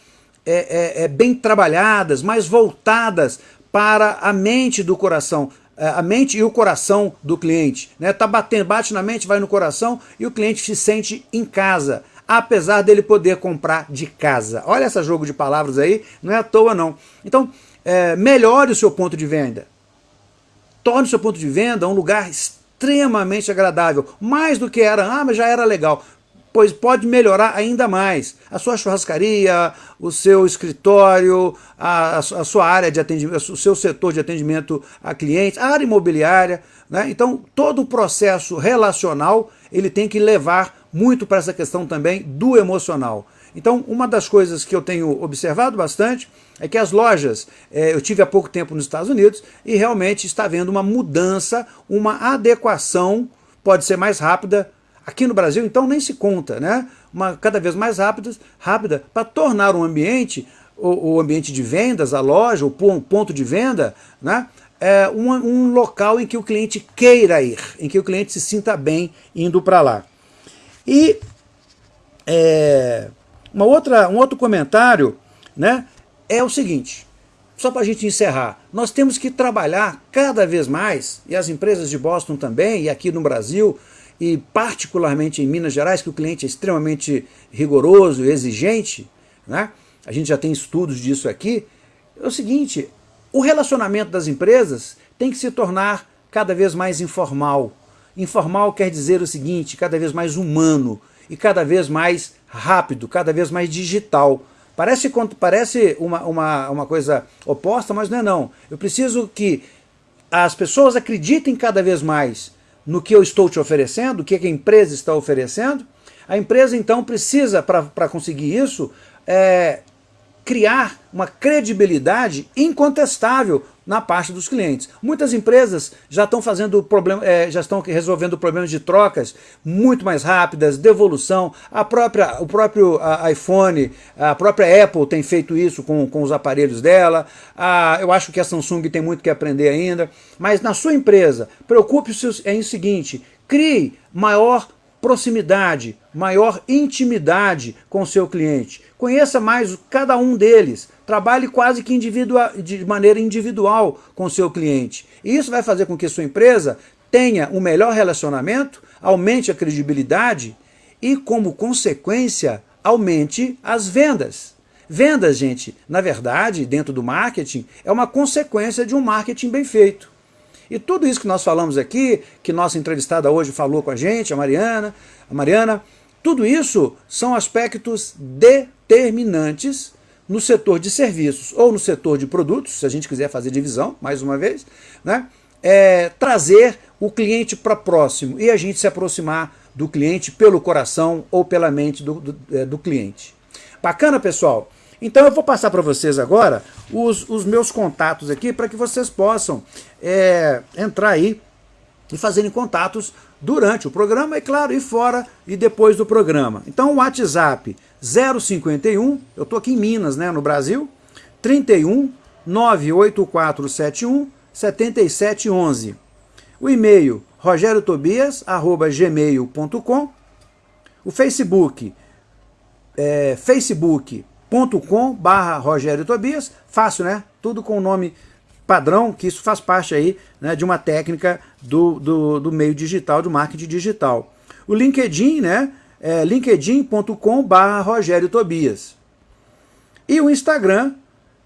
é, é, é, bem trabalhadas, mais voltadas para a mente do coração, é, a mente e o coração do cliente. Né? Tá batendo, bate na mente, vai no coração e o cliente se sente em casa, apesar dele poder comprar de casa. Olha esse jogo de palavras aí, não é à toa não. Então, é, melhore o seu ponto de venda. Torne o seu ponto de venda um lugar extremamente agradável, mais do que era, ah, mas já era legal, pois pode melhorar ainda mais. A sua churrascaria, o seu escritório, a, a sua área de atendimento, o seu setor de atendimento a clientes, a área imobiliária. Né? Então, todo o processo relacional, ele tem que levar muito para essa questão também do emocional. Então, uma das coisas que eu tenho observado bastante é que as lojas, é, eu tive há pouco tempo nos Estados Unidos e realmente está havendo uma mudança, uma adequação pode ser mais rápida, aqui no Brasil então nem se conta, né? Uma cada vez mais rápida, rápida para tornar um ambiente, o, o, ambiente de vendas, a loja, o ponto de venda, né? É um, um local em que o cliente queira ir, em que o cliente se sinta bem indo para lá. E é, uma outra, um outro comentário né, é o seguinte, só para a gente encerrar, nós temos que trabalhar cada vez mais, e as empresas de Boston também, e aqui no Brasil, e particularmente em Minas Gerais, que o cliente é extremamente rigoroso exigente, né? a gente já tem estudos disso aqui, é o seguinte, o relacionamento das empresas tem que se tornar cada vez mais informal. Informal quer dizer o seguinte, cada vez mais humano e cada vez mais rápido, cada vez mais digital. Parece, parece uma, uma, uma coisa oposta, mas não é não. Eu preciso que as pessoas acreditem cada vez mais no que eu estou te oferecendo, o que a empresa está oferecendo. A empresa, então, precisa, para conseguir isso, é, criar uma credibilidade incontestável na parte dos clientes. Muitas empresas já estão fazendo problema, é, já estão resolvendo problemas de trocas muito mais rápidas, devolução. A própria, o próprio a, iPhone, a própria Apple tem feito isso com, com os aparelhos dela. A, eu acho que a Samsung tem muito que aprender ainda. Mas na sua empresa, preocupe-se em seguinte, crie maior proximidade, maior intimidade com o seu cliente. Conheça mais cada um deles. Trabalhe quase que de maneira individual com o seu cliente. E isso vai fazer com que sua empresa tenha um melhor relacionamento, aumente a credibilidade e, como consequência, aumente as vendas. Vendas, gente, na verdade, dentro do marketing, é uma consequência de um marketing bem feito. E tudo isso que nós falamos aqui, que nossa entrevistada hoje falou com a gente, a Mariana, a Mariana, tudo isso são aspectos determinantes no setor de serviços ou no setor de produtos, se a gente quiser fazer divisão, mais uma vez, né? É, trazer o cliente para próximo e a gente se aproximar do cliente pelo coração ou pela mente do, do, é, do cliente. Bacana, pessoal? Então eu vou passar para vocês agora os, os meus contatos aqui para que vocês possam é, entrar aí e fazerem contatos durante o programa e claro, e fora e depois do programa. Então o WhatsApp 051, eu estou aqui em Minas, né, no Brasil, 31 98471 7711. O e-mail rogeriotobias@gmail.com. O Facebook é, Facebook youtube.com barra Rogério Tobias, fácil né? Tudo com o nome padrão, que isso faz parte aí né, de uma técnica do, do, do meio digital, do marketing digital. O LinkedIn, né? É linkedin.com Rogério Tobias. E o Instagram,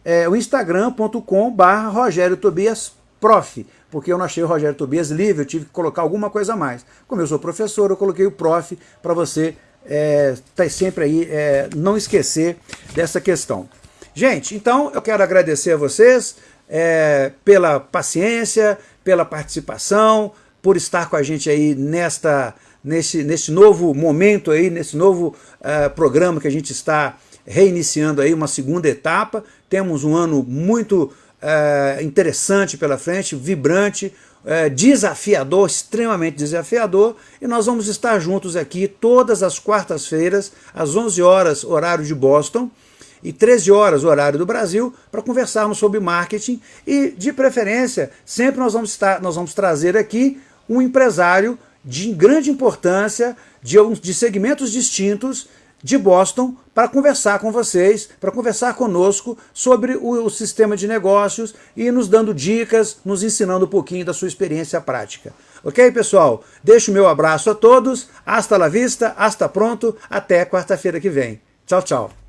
é o instagram.com Rogério Tobias Prof, porque eu não achei o Rogério Tobias livre, eu tive que colocar alguma coisa a mais. Como eu sou professor, eu coloquei o Prof para você é, tá sempre aí, é, não esquecer dessa questão. Gente, então eu quero agradecer a vocês é, pela paciência, pela participação, por estar com a gente aí nesta, nesse, nesse novo momento aí, nesse novo uh, programa que a gente está reiniciando aí, uma segunda etapa. Temos um ano muito uh, interessante pela frente, vibrante, é, desafiador, extremamente desafiador, e nós vamos estar juntos aqui todas as quartas-feiras, às 11 horas, horário de Boston, e 13 horas, horário do Brasil, para conversarmos sobre marketing e, de preferência, sempre nós vamos, estar, nós vamos trazer aqui um empresário de grande importância, de, de segmentos distintos, de Boston para conversar com vocês, para conversar conosco sobre o, o, sistema de negócios e nos dando dicas, nos ensinando um pouquinho da sua experiência prática. Ok, pessoal? Deixo o meu abraço a todos, hasta la vista, hasta pronto, até quarta-feira que vem. Tchau, tchau.